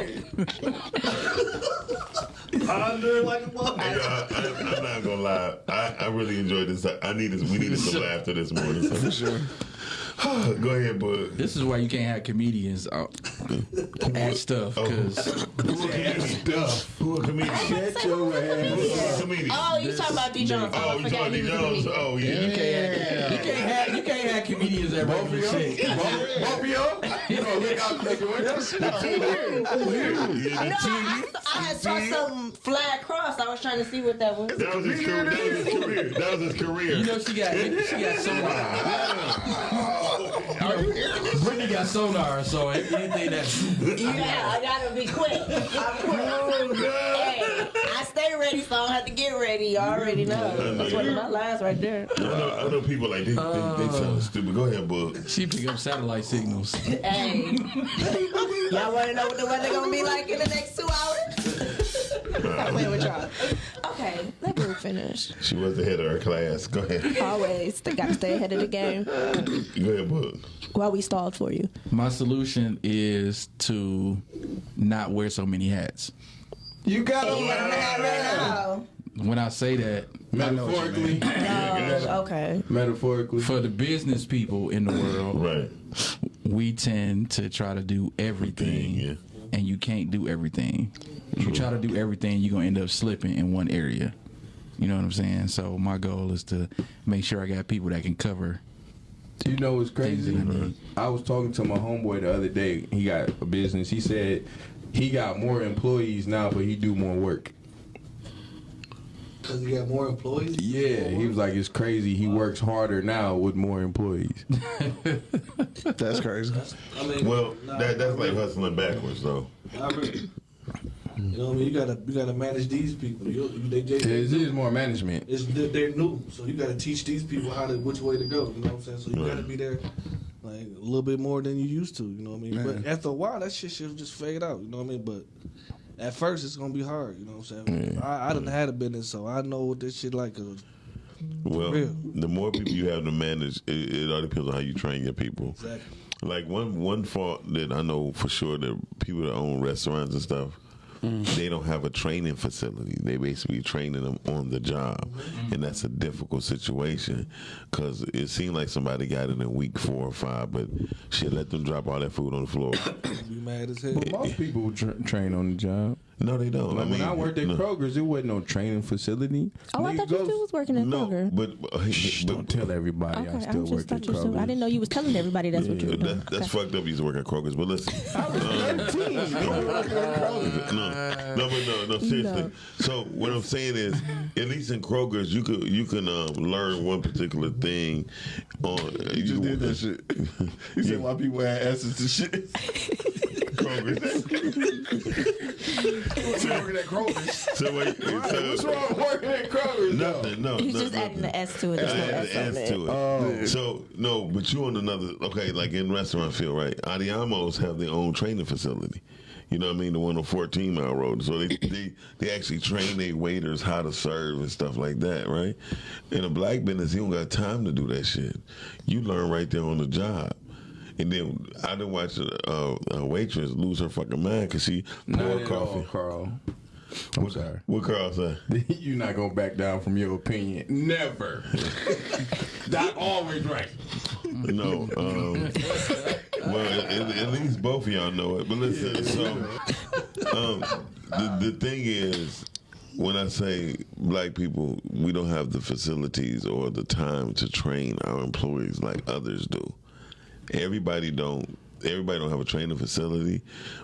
Speaker 7: Ponder like a mother.
Speaker 3: Hey, I, I, I'm not gonna lie. I, I really enjoyed this. I needed we needed some laughter this morning. So. For sure. Go ahead, bud.
Speaker 6: This is why you can't have comedians out add stuff oh. because
Speaker 5: Stuff.
Speaker 3: Who a comedian?
Speaker 5: Shut your ass.
Speaker 3: Who a comedian?
Speaker 4: Oh, you talking about D. Jones?
Speaker 3: Oh, you
Speaker 4: forgot
Speaker 3: talking
Speaker 4: he
Speaker 3: to
Speaker 4: was
Speaker 3: Jones?
Speaker 4: comedian.
Speaker 3: Oh
Speaker 6: you
Speaker 3: yeah.
Speaker 6: can't have, you can't have you can't have comedians at
Speaker 5: Both of y'all?
Speaker 6: shit.
Speaker 5: Both both of y'all? You gonna look out nigga, what
Speaker 4: No, I, I had saw something fly across. I was trying to see what that was.
Speaker 3: That was his career. That was his career. That was his career.
Speaker 6: You know she got she got sonar. Brittany got sonar, so anything that
Speaker 4: Yeah, I gotta be quick. I'm quick. Oh, hey, I stay ready, so I don't have to get ready. You already know. That's one of my lines right there.
Speaker 3: I know, I know people like they, they, they oh, sound stupid. Go ahead, bud.
Speaker 6: she pick up satellite signals.
Speaker 4: Hey, y'all want to know what the weather gonna be like in the next two hours? I'm playing with y'all. Okay, let me finish.
Speaker 3: She was ahead of her class. Go ahead.
Speaker 4: Always, they gotta stay ahead of the game.
Speaker 3: Go ahead, bud.
Speaker 4: While we stalled for you.
Speaker 6: My solution is to not wear so many hats.
Speaker 5: You got
Speaker 4: to got a hat right now.
Speaker 6: When I say that,
Speaker 5: Metaphorically.
Speaker 4: Oh, okay.
Speaker 5: Metaphorically.
Speaker 6: for the business people in the world,
Speaker 3: Right.
Speaker 6: we tend to try to do everything,
Speaker 3: Yeah.
Speaker 6: and you can't do everything. If you try to do everything, you're gonna end up slipping in one area. You know what I'm saying? So my goal is to make sure I got people that can cover.
Speaker 5: You know what's crazy?
Speaker 6: I.
Speaker 5: I was talking to my homeboy the other day. He got a business. He said he got more employees now, but he do more work.
Speaker 7: Because you got more employees?
Speaker 5: Yeah, he was like, it's crazy. He works harder now with more employees.
Speaker 1: That's crazy.
Speaker 7: I mean,
Speaker 3: Well,
Speaker 7: nah,
Speaker 3: that, that's like
Speaker 7: really.
Speaker 3: hustling backwards, though.
Speaker 7: Really. You know what I mean? You gotta you gotta manage these people. You, you they, they,
Speaker 5: It is more management.
Speaker 7: it's, they're, they're new, so you gotta teach these people how to which way to go. You know what I'm saying? So you gotta be there like a little bit more than you used to. You know what I mean? But after a while, that shit should just fade out. You know what I mean? But at first it's gonna be hard. You know what I'm saying? I, I done had a business, so I know what this shit like. A,
Speaker 3: Well,
Speaker 7: real.
Speaker 3: the more people you have to manage, it, it all depends on how you train your people.
Speaker 7: exactly.
Speaker 3: Like one one fault that I know for sure that people that own restaurants and stuff, Mm-hmm. they don't have a training facility. They basically training them on the job, mm-hmm. and that's a difficult situation because it seemed like somebody got it in week four or five, but shit, let them drop all that food on the floor.
Speaker 7: Be mad as hell.
Speaker 5: But most people tra- train on the job.
Speaker 3: No, they don't.
Speaker 5: Like
Speaker 3: I mean,
Speaker 5: when I worked at
Speaker 3: no,
Speaker 5: Kroger's, there wasn't no training facility.
Speaker 4: Oh, I thought you still was working at
Speaker 3: no,
Speaker 4: Kroger.
Speaker 3: but, uh,
Speaker 5: Shh,
Speaker 3: but
Speaker 5: don't tell everybody
Speaker 4: Okay,
Speaker 5: I
Speaker 4: I
Speaker 5: still
Speaker 4: just
Speaker 5: work at
Speaker 4: thought you still. I didn't know you was telling everybody that's what you were doing.
Speaker 3: that, that's
Speaker 4: Okay.
Speaker 3: fucked up. He's working at Kroger's, but listen. no, no, but no, no, seriously. So what I'm saying is, at least in Kroger's, you could you can um, learn one particular thing. On
Speaker 1: You just did that shit. You said why people had asses to shit.
Speaker 3: Kroger's.
Speaker 1: Working at Kroger's.
Speaker 3: So wait, so,
Speaker 5: What's wrong with working at Kroger's?
Speaker 3: Nothing. No,
Speaker 4: He's
Speaker 3: no,
Speaker 4: just
Speaker 3: nothing.
Speaker 4: adding the S to it. There's no
Speaker 3: I
Speaker 4: S on
Speaker 3: add
Speaker 4: it.
Speaker 3: to it.
Speaker 1: Oh.
Speaker 3: So no, but you on another okay, like in restaurant field, right? Andiamos have their own training facility. You know what I mean? The one on 14 mile road. So they they, they actually train their waiters how to serve and stuff like that, right? In a black business, you don't got time to do that shit. You learn right there on the job. And then I didn't watch a, a, a waitress lose her fucking mind because she
Speaker 5: Not
Speaker 3: poured coffee.
Speaker 5: all, Carl. I'm sorry.
Speaker 3: What Carl say?
Speaker 5: You're not gonna back down from your opinion. Never. Doc always right.
Speaker 3: No. Um, well, at, at least both of y'all know it. But listen, so um, the the thing is, when I say black people, we don't have the facilities or the time to train our employees like others do. Everybody don't. Everybody don't have a training facility,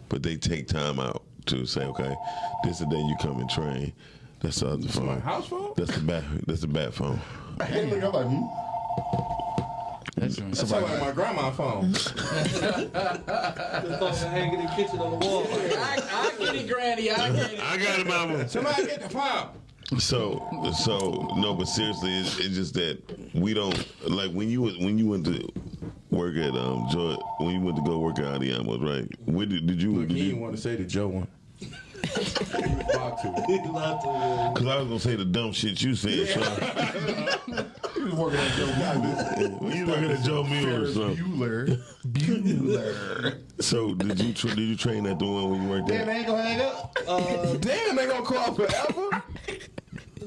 Speaker 3: but they take time out to say, okay, this is the day you come and train. That's the other phone.
Speaker 5: My house phone?
Speaker 3: That's the bat. That's the bat phone.
Speaker 1: Hey, look, I'm like, hmm?
Speaker 6: That's
Speaker 5: That sound like my grandma phone.
Speaker 7: Just fucking hanging in the kitchen on the wall.
Speaker 6: I, I get it, Granny. I get it.
Speaker 3: I got it, mama.
Speaker 5: Somebody get the phone.
Speaker 3: So, so no, but seriously, it's, it's just that we don't like when you when you went to work at um Joy, when you went to go work at Andiamos, right? Where did, did you?
Speaker 5: Look,
Speaker 3: Did
Speaker 5: he didn't want to say the Joe one. he to.
Speaker 3: Cause I was gonna say the dumb shit you said. So.
Speaker 1: He was working at Joe Bueller.
Speaker 3: you working at Joe Mueller. So,
Speaker 1: Bueller. Bueller.
Speaker 3: so did you tra- did you train at the one when you worked
Speaker 1: Damn,
Speaker 3: there?
Speaker 1: they ain't gonna hang up.
Speaker 7: Uh,
Speaker 5: Damn, they gonna call forever.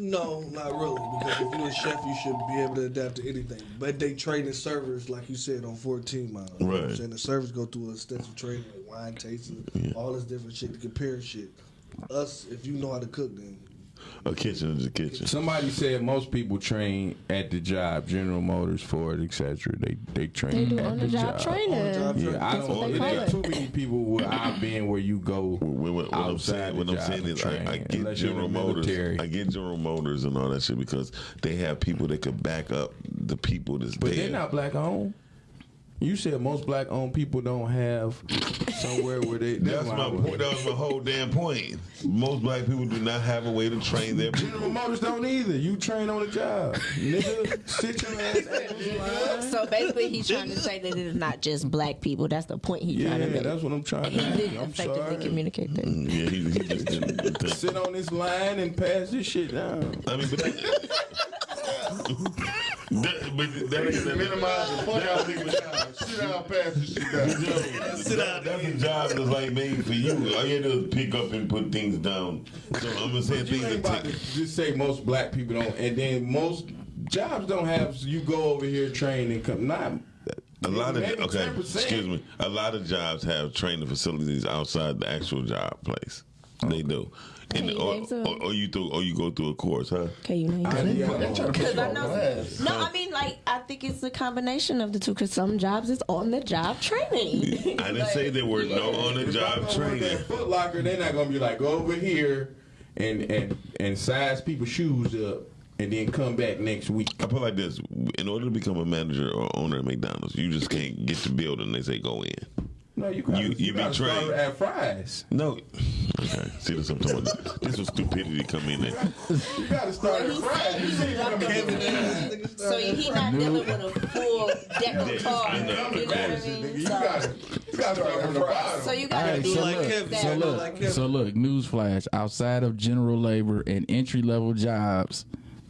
Speaker 7: No, not really. Because if you're a chef, you should be able to adapt to anything. But they train the servers, like you said, on 14 miles. You know
Speaker 3: Right.
Speaker 7: saying? The servers go through a extensive training, like wine tasting, all this different shit to compare shit. Us, if you know how to cook, then
Speaker 3: A kitchen is a kitchen.
Speaker 5: Somebody said most people train at the job. General Motors, Ford, etc. They they train
Speaker 4: They do
Speaker 5: at
Speaker 4: on the job training.
Speaker 7: On-the-job
Speaker 5: Yeah, I don't.
Speaker 4: they
Speaker 5: It
Speaker 4: call
Speaker 5: ain't
Speaker 4: it.
Speaker 5: too many people where I've been where you go
Speaker 3: What, what, what I'm
Speaker 5: outside
Speaker 3: saying,
Speaker 5: the
Speaker 3: what I'm saying is, I, I get
Speaker 5: unless you're in
Speaker 3: General Motors. I get General Motors and all that shit because they have people that could back up the people that's
Speaker 5: But
Speaker 3: there.
Speaker 5: they're not black owned. You said most black owned people don't have somewhere where they.
Speaker 3: That's my point. That was my whole damn point. Most black people do not have a way to train their
Speaker 5: General
Speaker 3: people.
Speaker 5: Motors don't either. You train on the job, nigga. Sit your ass down.
Speaker 4: So basically, he's trying to say that it is not just black people. That's the point he's
Speaker 5: Yeah,
Speaker 4: trying to make.
Speaker 5: that's what I'm trying
Speaker 4: he
Speaker 5: to.
Speaker 4: didn't
Speaker 5: I'm
Speaker 4: effectively
Speaker 5: sorry.
Speaker 4: communicate that.
Speaker 3: Mm, yeah, he, he just didn't.
Speaker 5: Sit on this line and pass this shit down.
Speaker 3: I mean, but that, that, but that ain't
Speaker 1: Minimize the fuck out of niggas. Sit down, pass this shit down.
Speaker 3: Sit down. That's a job that's like made for you. All you do is pick up and put things down. So I'm gonna say things
Speaker 5: ain't
Speaker 3: that
Speaker 5: about
Speaker 3: take.
Speaker 5: to just say most black people don't, and then most jobs don't have. So You go over here, train, and come. Not
Speaker 3: A lot of okay,
Speaker 5: 10%.
Speaker 3: excuse me. A lot of jobs have training facilities outside the actual job place. They do, and
Speaker 4: Can
Speaker 3: or, or, or you through or you go through a course, huh?
Speaker 4: Okay, you know.
Speaker 1: They trying to put
Speaker 4: Because I know. No, I mean, like, I think it's a combination of the two. Because some jobs is on the job training.
Speaker 3: I didn't say there were no on the job
Speaker 5: I'm gonna work
Speaker 3: training.
Speaker 5: at Foot Locker, they're not gonna be like go over here and and and size people's shoes up and then come back next week.
Speaker 3: I put it like this: in order to become a manager or owner at McDonald's, you just can't get to the building. They say go in.
Speaker 5: No, you got
Speaker 3: You-
Speaker 5: you,
Speaker 3: you be
Speaker 5: gotta start at fries.
Speaker 3: No, okay. See, this what I'm talking about. This was stupidity come in there.
Speaker 5: You gotta start at fries. You see what I'm
Speaker 4: up So he not dealing with a full deck of
Speaker 3: Yeah,
Speaker 4: cars.
Speaker 3: I know,
Speaker 4: You know what I mean?
Speaker 5: You
Speaker 4: So-
Speaker 5: gotta You gotta start from the bottom.
Speaker 4: So you got to
Speaker 6: right,
Speaker 4: be
Speaker 6: so
Speaker 7: like
Speaker 6: look,
Speaker 7: Kevin.
Speaker 6: so look,
Speaker 7: like Kevin.
Speaker 6: so look. Newsflash: outside of general labor and entry level jobs,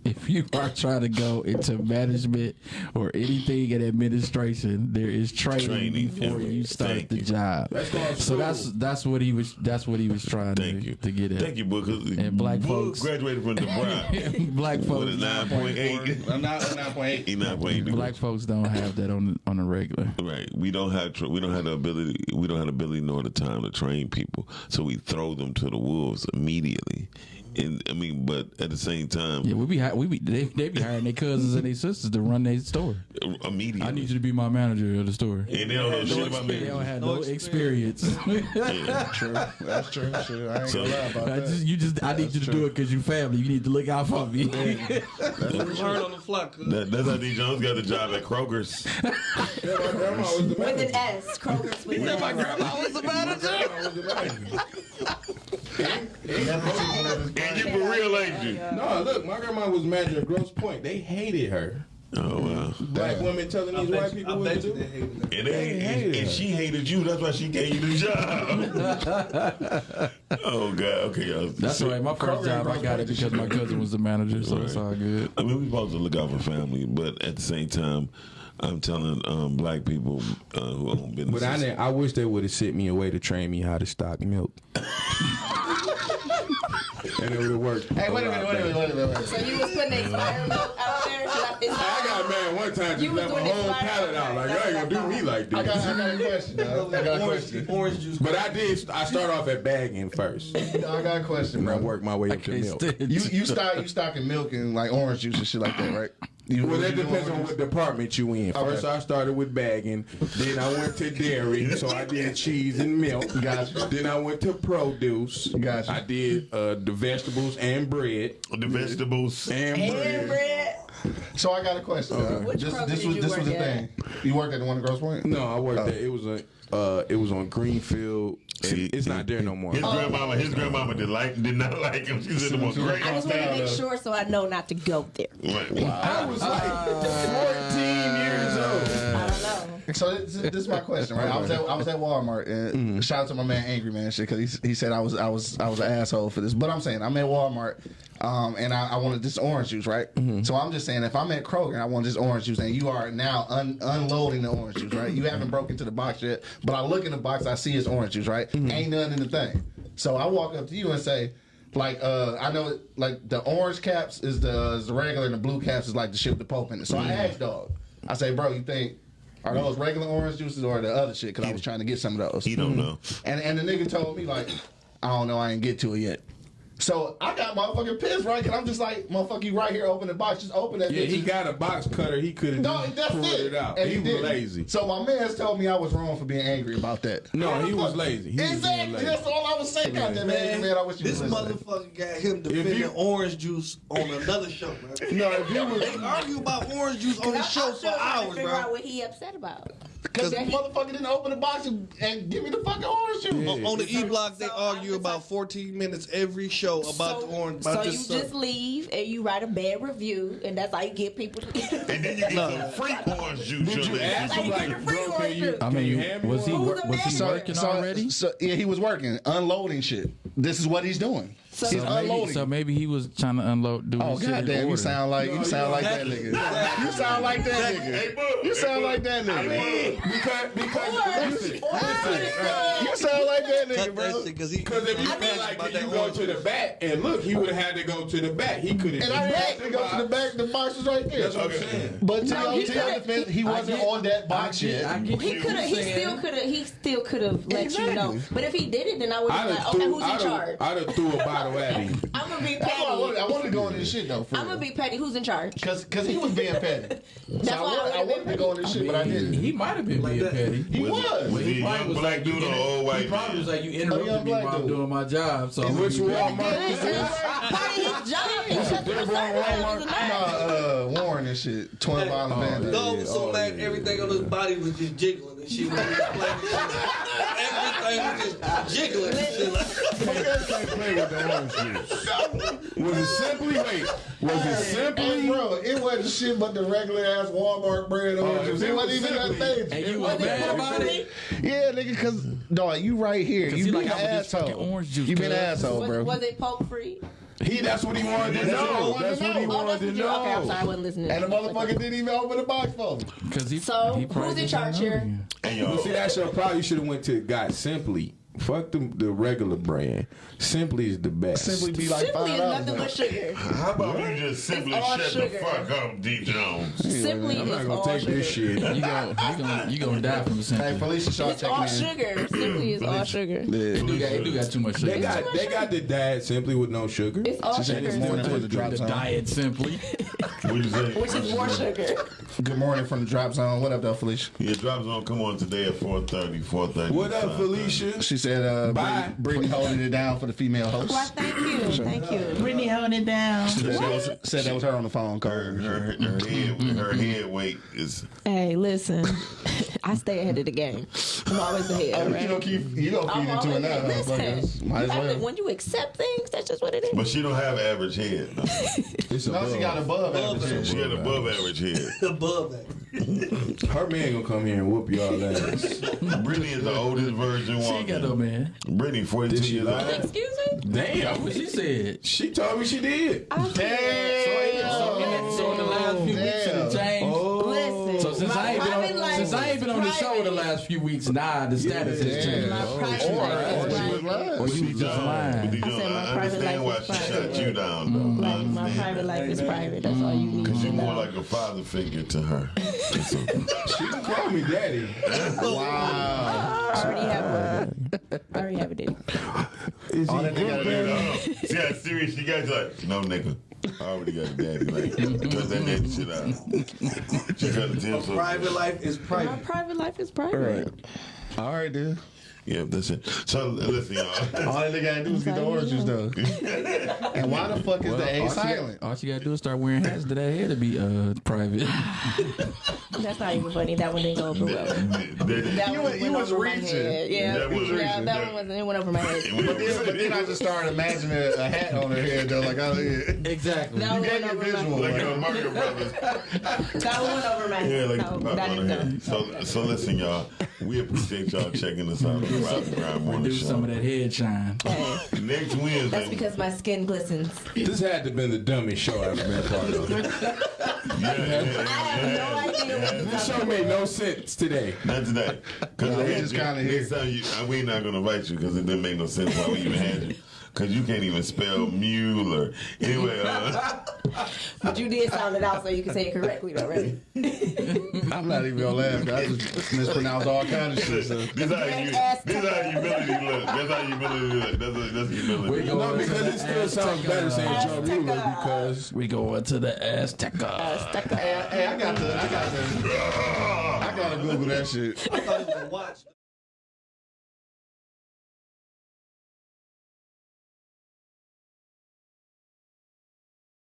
Speaker 6: if you are trying to go into management or anything in administration, there is training,
Speaker 3: Training,
Speaker 6: before
Speaker 3: yeah.
Speaker 6: you start
Speaker 3: Thank
Speaker 6: the
Speaker 3: you.
Speaker 6: job.
Speaker 5: That's
Speaker 6: so that's that's what he was that's what he was trying
Speaker 3: Thank
Speaker 6: to,
Speaker 3: you.
Speaker 6: to get at.
Speaker 3: Thank you, Book.
Speaker 6: And black
Speaker 3: Book
Speaker 6: folks.
Speaker 3: graduated from DeVry.
Speaker 6: Black
Speaker 3: What
Speaker 6: folks,
Speaker 3: nine point eight?
Speaker 1: I'm not nine point eight.
Speaker 3: He nine point eight.
Speaker 6: black folks don't have that on on a regular.
Speaker 3: Right. We don't have tra- we don't have the ability we don't have the ability nor the time to train people. So we throw them to the wolves immediately. And I mean, but at the same time,
Speaker 6: Yeah, we be hi- we be they, they be hiring their cousins and their sisters to run their store.
Speaker 3: immediately.
Speaker 6: I need you to be my manager of the store.
Speaker 3: and they don't know shit about me.
Speaker 6: They don't have
Speaker 7: No
Speaker 6: no experience.
Speaker 3: Yeah.
Speaker 1: True. That's true. Shit, I ain't
Speaker 3: So-
Speaker 1: gonna lie about
Speaker 6: I
Speaker 1: that.
Speaker 6: just, you just, I need you to do it because you family. You need to look out for me.
Speaker 7: Learn on the fly. cuz.
Speaker 3: That, that's how D Jones got the job at Kroger's.
Speaker 5: Yeah, my grandma was the
Speaker 4: with
Speaker 5: manager.
Speaker 4: an S. Kroger's with an S.
Speaker 7: grandma was the manager.
Speaker 5: My grandma was the manager.
Speaker 3: And you for real, ain't you?
Speaker 5: No, look, my grandma was manager at Grosse Pointe. They hated her.
Speaker 3: Oh wow.
Speaker 5: Black women telling these white people what to do.
Speaker 7: they hated.
Speaker 3: And, they,
Speaker 5: They
Speaker 3: and,
Speaker 5: hated
Speaker 3: and
Speaker 5: her.
Speaker 3: she hated you. That's why she gave you the job. oh God. Okay, y'all.
Speaker 6: That's all right. My first job, I got it because my cousin was the manager, so it's all good.
Speaker 3: I mean, we supposed to look out for family, but at the same time, I'm telling um, black people uh, who own businesses.
Speaker 5: But I, ne- I wish they would have sent me away to train me how to stock milk. and it would have worked.
Speaker 1: Hey, wait a minute, wait a minute, wait a minute. Wait a
Speaker 4: So you was putting expired milk out there? I,
Speaker 5: I got mad one time just
Speaker 4: You was
Speaker 5: left my whole
Speaker 4: expired
Speaker 5: pallet out. Like, y'all ain't gonna do me like
Speaker 1: I got,
Speaker 5: this.
Speaker 1: I got a question. dog. I got a
Speaker 7: Orange,
Speaker 1: question.
Speaker 7: orange juice.
Speaker 5: But I did. I start off at bagging first,
Speaker 1: I got a question,
Speaker 5: I work my way up to milk.
Speaker 6: stand
Speaker 1: You you stock you stocking milk and like orange juice and shit like that, right? You,
Speaker 5: Well, that depends on what department you in. First, I started with bagging. Then I went to dairy, so I did cheese and milk.
Speaker 1: Gotcha.
Speaker 5: Then I went to produce.
Speaker 1: Gotcha.
Speaker 5: I did uh, the vegetables and bread.
Speaker 3: the vegetables.
Speaker 5: And
Speaker 4: And
Speaker 5: bread.
Speaker 4: bread.
Speaker 1: So I got a question. dog.
Speaker 4: Which
Speaker 1: This, this
Speaker 4: did
Speaker 1: was
Speaker 4: you
Speaker 1: this was the thing. You worked at the one in Grosse Pointe?
Speaker 5: No, I worked
Speaker 1: Oh.
Speaker 5: there. It was a. Uh, it was on Greenfield.
Speaker 3: See,
Speaker 5: it's not there no more.
Speaker 3: His grandmama, his grandmama did like did not like him. She said the most great.
Speaker 4: I just want to make sure so I know not to go there.
Speaker 3: Right.
Speaker 5: I was like 14 years
Speaker 1: So this, this is my question, right? I was at I was at Walmart and shout out to my man Angry Man shit because he, he said I was I was I was an asshole for this, but I'm saying I'm at Walmart um, and I, I wanted this orange juice, right? So I'm just saying if I'm at Kroger and I want this orange juice and you are now un, unloading the orange juice, right? You haven't broken into the box yet, but I look in the box, I see it's orange juice, right? Ain't nothing in the thing. So I walk up to you and say. Like uh, I know, like the orange caps is the, is the regular, and the blue caps is like the shit with the Pope in it. So I asked dog, I say, bro, you think are those regular orange juices or the other shit? Because I was trying to get some of those.
Speaker 3: He don't hmm. know.
Speaker 1: And and the nigga told me like, I don't know, I ain't get to it yet. So I got motherfucking pissed, right? Cause I'm just like, motherfucker, you right here, open the box, just open that.
Speaker 5: Yeah,
Speaker 1: bitch.
Speaker 5: he got a box cutter. He could have
Speaker 1: no, that's
Speaker 5: pulled
Speaker 1: it.
Speaker 5: it, out.
Speaker 1: And
Speaker 5: he, was
Speaker 1: didn't.
Speaker 5: lazy.
Speaker 1: So my man's told me I was wrong for being angry about that.
Speaker 5: No, he was lazy. He was
Speaker 1: exactly.
Speaker 5: lazy.
Speaker 1: That's all I was saying. Goddamn man, man, I wish you
Speaker 7: This
Speaker 1: was
Speaker 7: motherfucker got him defending
Speaker 5: you-
Speaker 7: orange juice on another show, man.
Speaker 5: No, if you was
Speaker 7: They argue about orange juice on the
Speaker 4: I'm
Speaker 7: show for
Speaker 4: trying to
Speaker 7: hours,
Speaker 4: figure out what he upset about.
Speaker 1: Cause
Speaker 4: that
Speaker 1: motherfucker didn't open the box and, and give me the fucking orange juice.
Speaker 7: On, on the E block, they
Speaker 4: So
Speaker 7: argue
Speaker 4: I'm
Speaker 7: about 14 minutes every show about
Speaker 4: so,
Speaker 7: the orange.
Speaker 4: so you
Speaker 7: this
Speaker 4: just leave and you write a bad review, and that's how you get people.
Speaker 3: To And then you get some free orange juice.
Speaker 5: Did you
Speaker 3: your
Speaker 5: ask
Speaker 3: nigga.
Speaker 5: him
Speaker 4: Like,
Speaker 5: like,
Speaker 4: free
Speaker 5: bro,
Speaker 4: orange
Speaker 5: can you.
Speaker 6: I
Speaker 5: can you
Speaker 6: mean, was he
Speaker 5: one?
Speaker 6: was he working
Speaker 1: so-
Speaker 6: already?
Speaker 1: So yeah, he was working, unloading shit. This is what he's doing.
Speaker 4: So-
Speaker 1: he's
Speaker 4: So
Speaker 6: Maybe, so maybe he was trying to unload. Do
Speaker 1: Oh
Speaker 6: his shit in
Speaker 1: goddamn! You sound like you sound like that nigga. You sound like that nigga. You sound like that nigga.
Speaker 5: Because, because, listen, listen.
Speaker 1: You sound like that nigga, bro.
Speaker 7: cause
Speaker 5: if you
Speaker 7: I
Speaker 5: feel like can you go to the back and look, he would have had to go to the back. He could have.
Speaker 1: And I didn't to go to the back. The box was right there.
Speaker 5: That's what I'm saying.
Speaker 1: But to your
Speaker 4: he
Speaker 1: to your
Speaker 4: could've-
Speaker 1: defense, he wasn't on that box yet.
Speaker 4: He could have. He still could have. He still could have let you know. But if he did it, then I would
Speaker 5: I'd
Speaker 4: like, okay, who's in charge?
Speaker 5: I'd have threw a bottle at him.
Speaker 4: I'm gonna be
Speaker 1: That's why I wanted, I wanted to go into this shit though. For
Speaker 4: I'm gonna be petty. Who's in charge?
Speaker 1: because because he was being petty.
Speaker 4: That's
Speaker 1: so I
Speaker 4: why I
Speaker 1: wanted, I
Speaker 4: would've
Speaker 1: wanted to go into this shit, but I didn't.
Speaker 6: He might have been being petty.
Speaker 1: He was.
Speaker 3: Was he a
Speaker 6: probably
Speaker 3: young
Speaker 6: was
Speaker 3: black
Speaker 6: like,
Speaker 3: dude
Speaker 6: you
Speaker 3: or old white
Speaker 6: He probably was like, you
Speaker 1: A
Speaker 6: interrupted me while I'm doing my job. So I'm
Speaker 5: Which
Speaker 6: gonna be petty.
Speaker 5: Walmart is this?
Speaker 4: Part of his job. He shut the
Speaker 1: Walmart, no, uh, Warren and shit, Twin Violent Band.
Speaker 7: Dog was so
Speaker 5: Oh,
Speaker 7: mad, everything on his body was just jiggling and she was explaining shit. thing was just jiggling and
Speaker 5: can't play with the orange juice. Was it simply? Wait, was it simply?
Speaker 1: bro, it wasn't shit but the regular ass Walmart brand orange oh, juice.
Speaker 5: if
Speaker 1: It
Speaker 5: it
Speaker 1: wasn't even that
Speaker 5: Simply-
Speaker 1: thing.
Speaker 6: And you was mad about it?
Speaker 1: Yeah, nigga, cause dog, you right here. You been
Speaker 6: like,
Speaker 1: an
Speaker 6: I want this fucking
Speaker 1: asshole.
Speaker 6: orange juice,
Speaker 1: You been an asshole,
Speaker 4: Was,
Speaker 1: bro.
Speaker 4: was it poke free?
Speaker 5: He. That's what he wanted to
Speaker 1: That's what he
Speaker 5: know. That's what he.
Speaker 4: Oh,
Speaker 5: wanted to
Speaker 4: what you. Okay, I'm sorry, I
Speaker 5: know.
Speaker 4: wasn't listening.
Speaker 1: And the motherfucker didn't even open the box for him.
Speaker 6: Cause he,
Speaker 4: So,
Speaker 6: he probably
Speaker 4: who's in charge here?
Speaker 6: you.
Speaker 3: And y'all,
Speaker 5: see, that's your problem. You should have went to got simply. Fuck the, the regular brand. Simply is the best.
Speaker 1: Simply be like
Speaker 4: Simply
Speaker 1: five
Speaker 4: is nothing but sugar.
Speaker 3: how about you just simply
Speaker 4: all
Speaker 3: shut
Speaker 4: sugar.
Speaker 3: the fuck up, D Jones?
Speaker 4: Simply
Speaker 5: I'm
Speaker 4: is
Speaker 5: not gonna
Speaker 4: all
Speaker 5: take
Speaker 4: sugar.
Speaker 5: this shit.
Speaker 6: You gonna, you gonna, you gonna die from the
Speaker 1: Hey,
Speaker 6: simple.
Speaker 1: Felicia Shaw
Speaker 4: It's all
Speaker 1: in.
Speaker 4: sugar. Simply is all sugar.
Speaker 6: He do got, he do got too much sugar.
Speaker 5: They got they got the diet simply with no sugar.
Speaker 4: It's all
Speaker 1: She said
Speaker 4: sugar.
Speaker 1: good morning
Speaker 4: Simply.
Speaker 1: from the drop
Speaker 6: the
Speaker 1: zone.
Speaker 6: diet simply.
Speaker 3: What you?
Speaker 4: Which is more sugar.
Speaker 1: Good morning from the drop zone. What up, though, Felicia?
Speaker 3: Yeah, drop zone. Come on today at 4:30, 4:30.
Speaker 5: What up, Felicia?
Speaker 1: She said, uh,
Speaker 5: Bye.
Speaker 1: Brittany, Brittany holding it down for the female host.
Speaker 4: Why, thank you. Thank you.
Speaker 6: Brittany holding it down.
Speaker 1: Said that, was, said that was her on the phone call.
Speaker 3: Her, her, her head, her head weight is.
Speaker 4: Hey, listen. I stay ahead of the game. I'm always ahead.
Speaker 1: Oh,
Speaker 4: right?
Speaker 1: you gonna keep you don't
Speaker 4: I'm
Speaker 1: feed into it
Speaker 4: always
Speaker 1: now,
Speaker 4: ahead. Listen,
Speaker 1: motherfuckers. Might as
Speaker 4: have to-
Speaker 1: well.
Speaker 4: when you accept things, that's just what it is.
Speaker 3: But she don't have average head. though.
Speaker 5: It's
Speaker 1: No, she got above
Speaker 7: Above
Speaker 1: average.
Speaker 3: She got above average head.
Speaker 7: above that.
Speaker 5: Her man gonna come here and whoop y'all ass.
Speaker 3: Brittany is the oldest virgin one.
Speaker 6: She ain't got no man.
Speaker 3: Brittany, 42 years old.
Speaker 4: Excuse me?
Speaker 5: Damn.
Speaker 6: What she said.
Speaker 5: She told me she did.
Speaker 4: I said,
Speaker 6: So, in the, so in the last few weeks, it done changed.
Speaker 4: listen.
Speaker 6: So since
Speaker 4: my
Speaker 6: I ain't been
Speaker 4: private
Speaker 6: on,
Speaker 4: life
Speaker 6: since I ain't been the
Speaker 4: is
Speaker 6: show the
Speaker 4: private.
Speaker 6: last few weeks, nah, the status has changed.
Speaker 4: My oh, private
Speaker 1: Or,
Speaker 4: life
Speaker 1: or
Speaker 4: is oh,
Speaker 1: she was
Speaker 4: private.
Speaker 1: Oh, lying.
Speaker 6: Or you was just lying.
Speaker 3: But you
Speaker 4: I said my
Speaker 3: I
Speaker 4: private
Speaker 3: understand why
Speaker 4: life
Speaker 3: she
Speaker 4: is
Speaker 3: shut you down, though. Mm-hmm.
Speaker 4: Like, my
Speaker 3: mm-hmm.
Speaker 4: private life is private. That's all you need
Speaker 3: mm-hmm.
Speaker 4: Because
Speaker 3: you're more like a father figure to her.
Speaker 5: She can call me daddy.
Speaker 1: Wow.
Speaker 4: I already have one. I already have a daddy.
Speaker 5: Is
Speaker 1: All
Speaker 5: he
Speaker 1: that nigga gotta do
Speaker 3: See how serious she got? She's like, no, nigga. I already got a daddy. Like, cut that daddy shit out. She cut the tip so
Speaker 7: Private life is private.
Speaker 4: My
Speaker 7: private.
Speaker 4: private life is private.
Speaker 1: All right, dude.
Speaker 3: Yeah, that's it. So, listen, y'all.
Speaker 1: All that nigga gotta do is get the orange juice, though. and why the fuck is the A
Speaker 6: all, she
Speaker 1: silent?
Speaker 6: got, all she gotta do is start wearing hats to that hair to be uh private.
Speaker 4: That's not even funny. That one didn't go over well. That
Speaker 1: You
Speaker 4: one
Speaker 1: was- you
Speaker 4: went
Speaker 1: was
Speaker 4: over my
Speaker 1: reaching.
Speaker 4: head. Yeah,
Speaker 3: That was
Speaker 4: yeah,
Speaker 3: reaching.
Speaker 4: that one wasn't. It went over my head.
Speaker 1: But then, but then I just started imagining a, a hat on her head, though. Like, I, you
Speaker 6: exactly.
Speaker 4: That one
Speaker 1: gave
Speaker 4: went
Speaker 1: me a
Speaker 4: over
Speaker 1: visual.
Speaker 4: my
Speaker 3: Like
Speaker 1: Like,
Speaker 3: in the Mario Brothers.
Speaker 4: That one went over my head. Yeah,
Speaker 3: like pop on her head. So, so listen, y'all. We appreciate y'all checking us out on the Rock and
Speaker 6: Do some of that head shine.
Speaker 4: Hey,
Speaker 3: Next Wednesday.
Speaker 4: that's because my skin glistens.
Speaker 5: This had to have been the dumbest show I've been a part of.
Speaker 3: yeah, yeah, yeah,
Speaker 4: I have no idea what you're
Speaker 5: This show made no sense today.
Speaker 3: Not today. Because
Speaker 1: No, we just kinda here.
Speaker 3: Next time you, we ain't not gonna invite you because it didn't make no sense why we even had you. Because you can't even spell Mueller. Anyway, uh,
Speaker 4: But you did sound it out so you can say it correctly, though, right?
Speaker 1: I'm not even gonna laugh. 'cause I just mispronounce all kinds of shit. So.
Speaker 3: this how you, this how humility look. That's how humility look. That's, that's humility.
Speaker 6: We
Speaker 5: No, because it still sounds better saying Joe Mueller because
Speaker 6: We go into the Azteca.
Speaker 4: Stuck up.
Speaker 1: Hey, I got the, I got the, I gotta Google that shit.
Speaker 7: I thought it was a watch.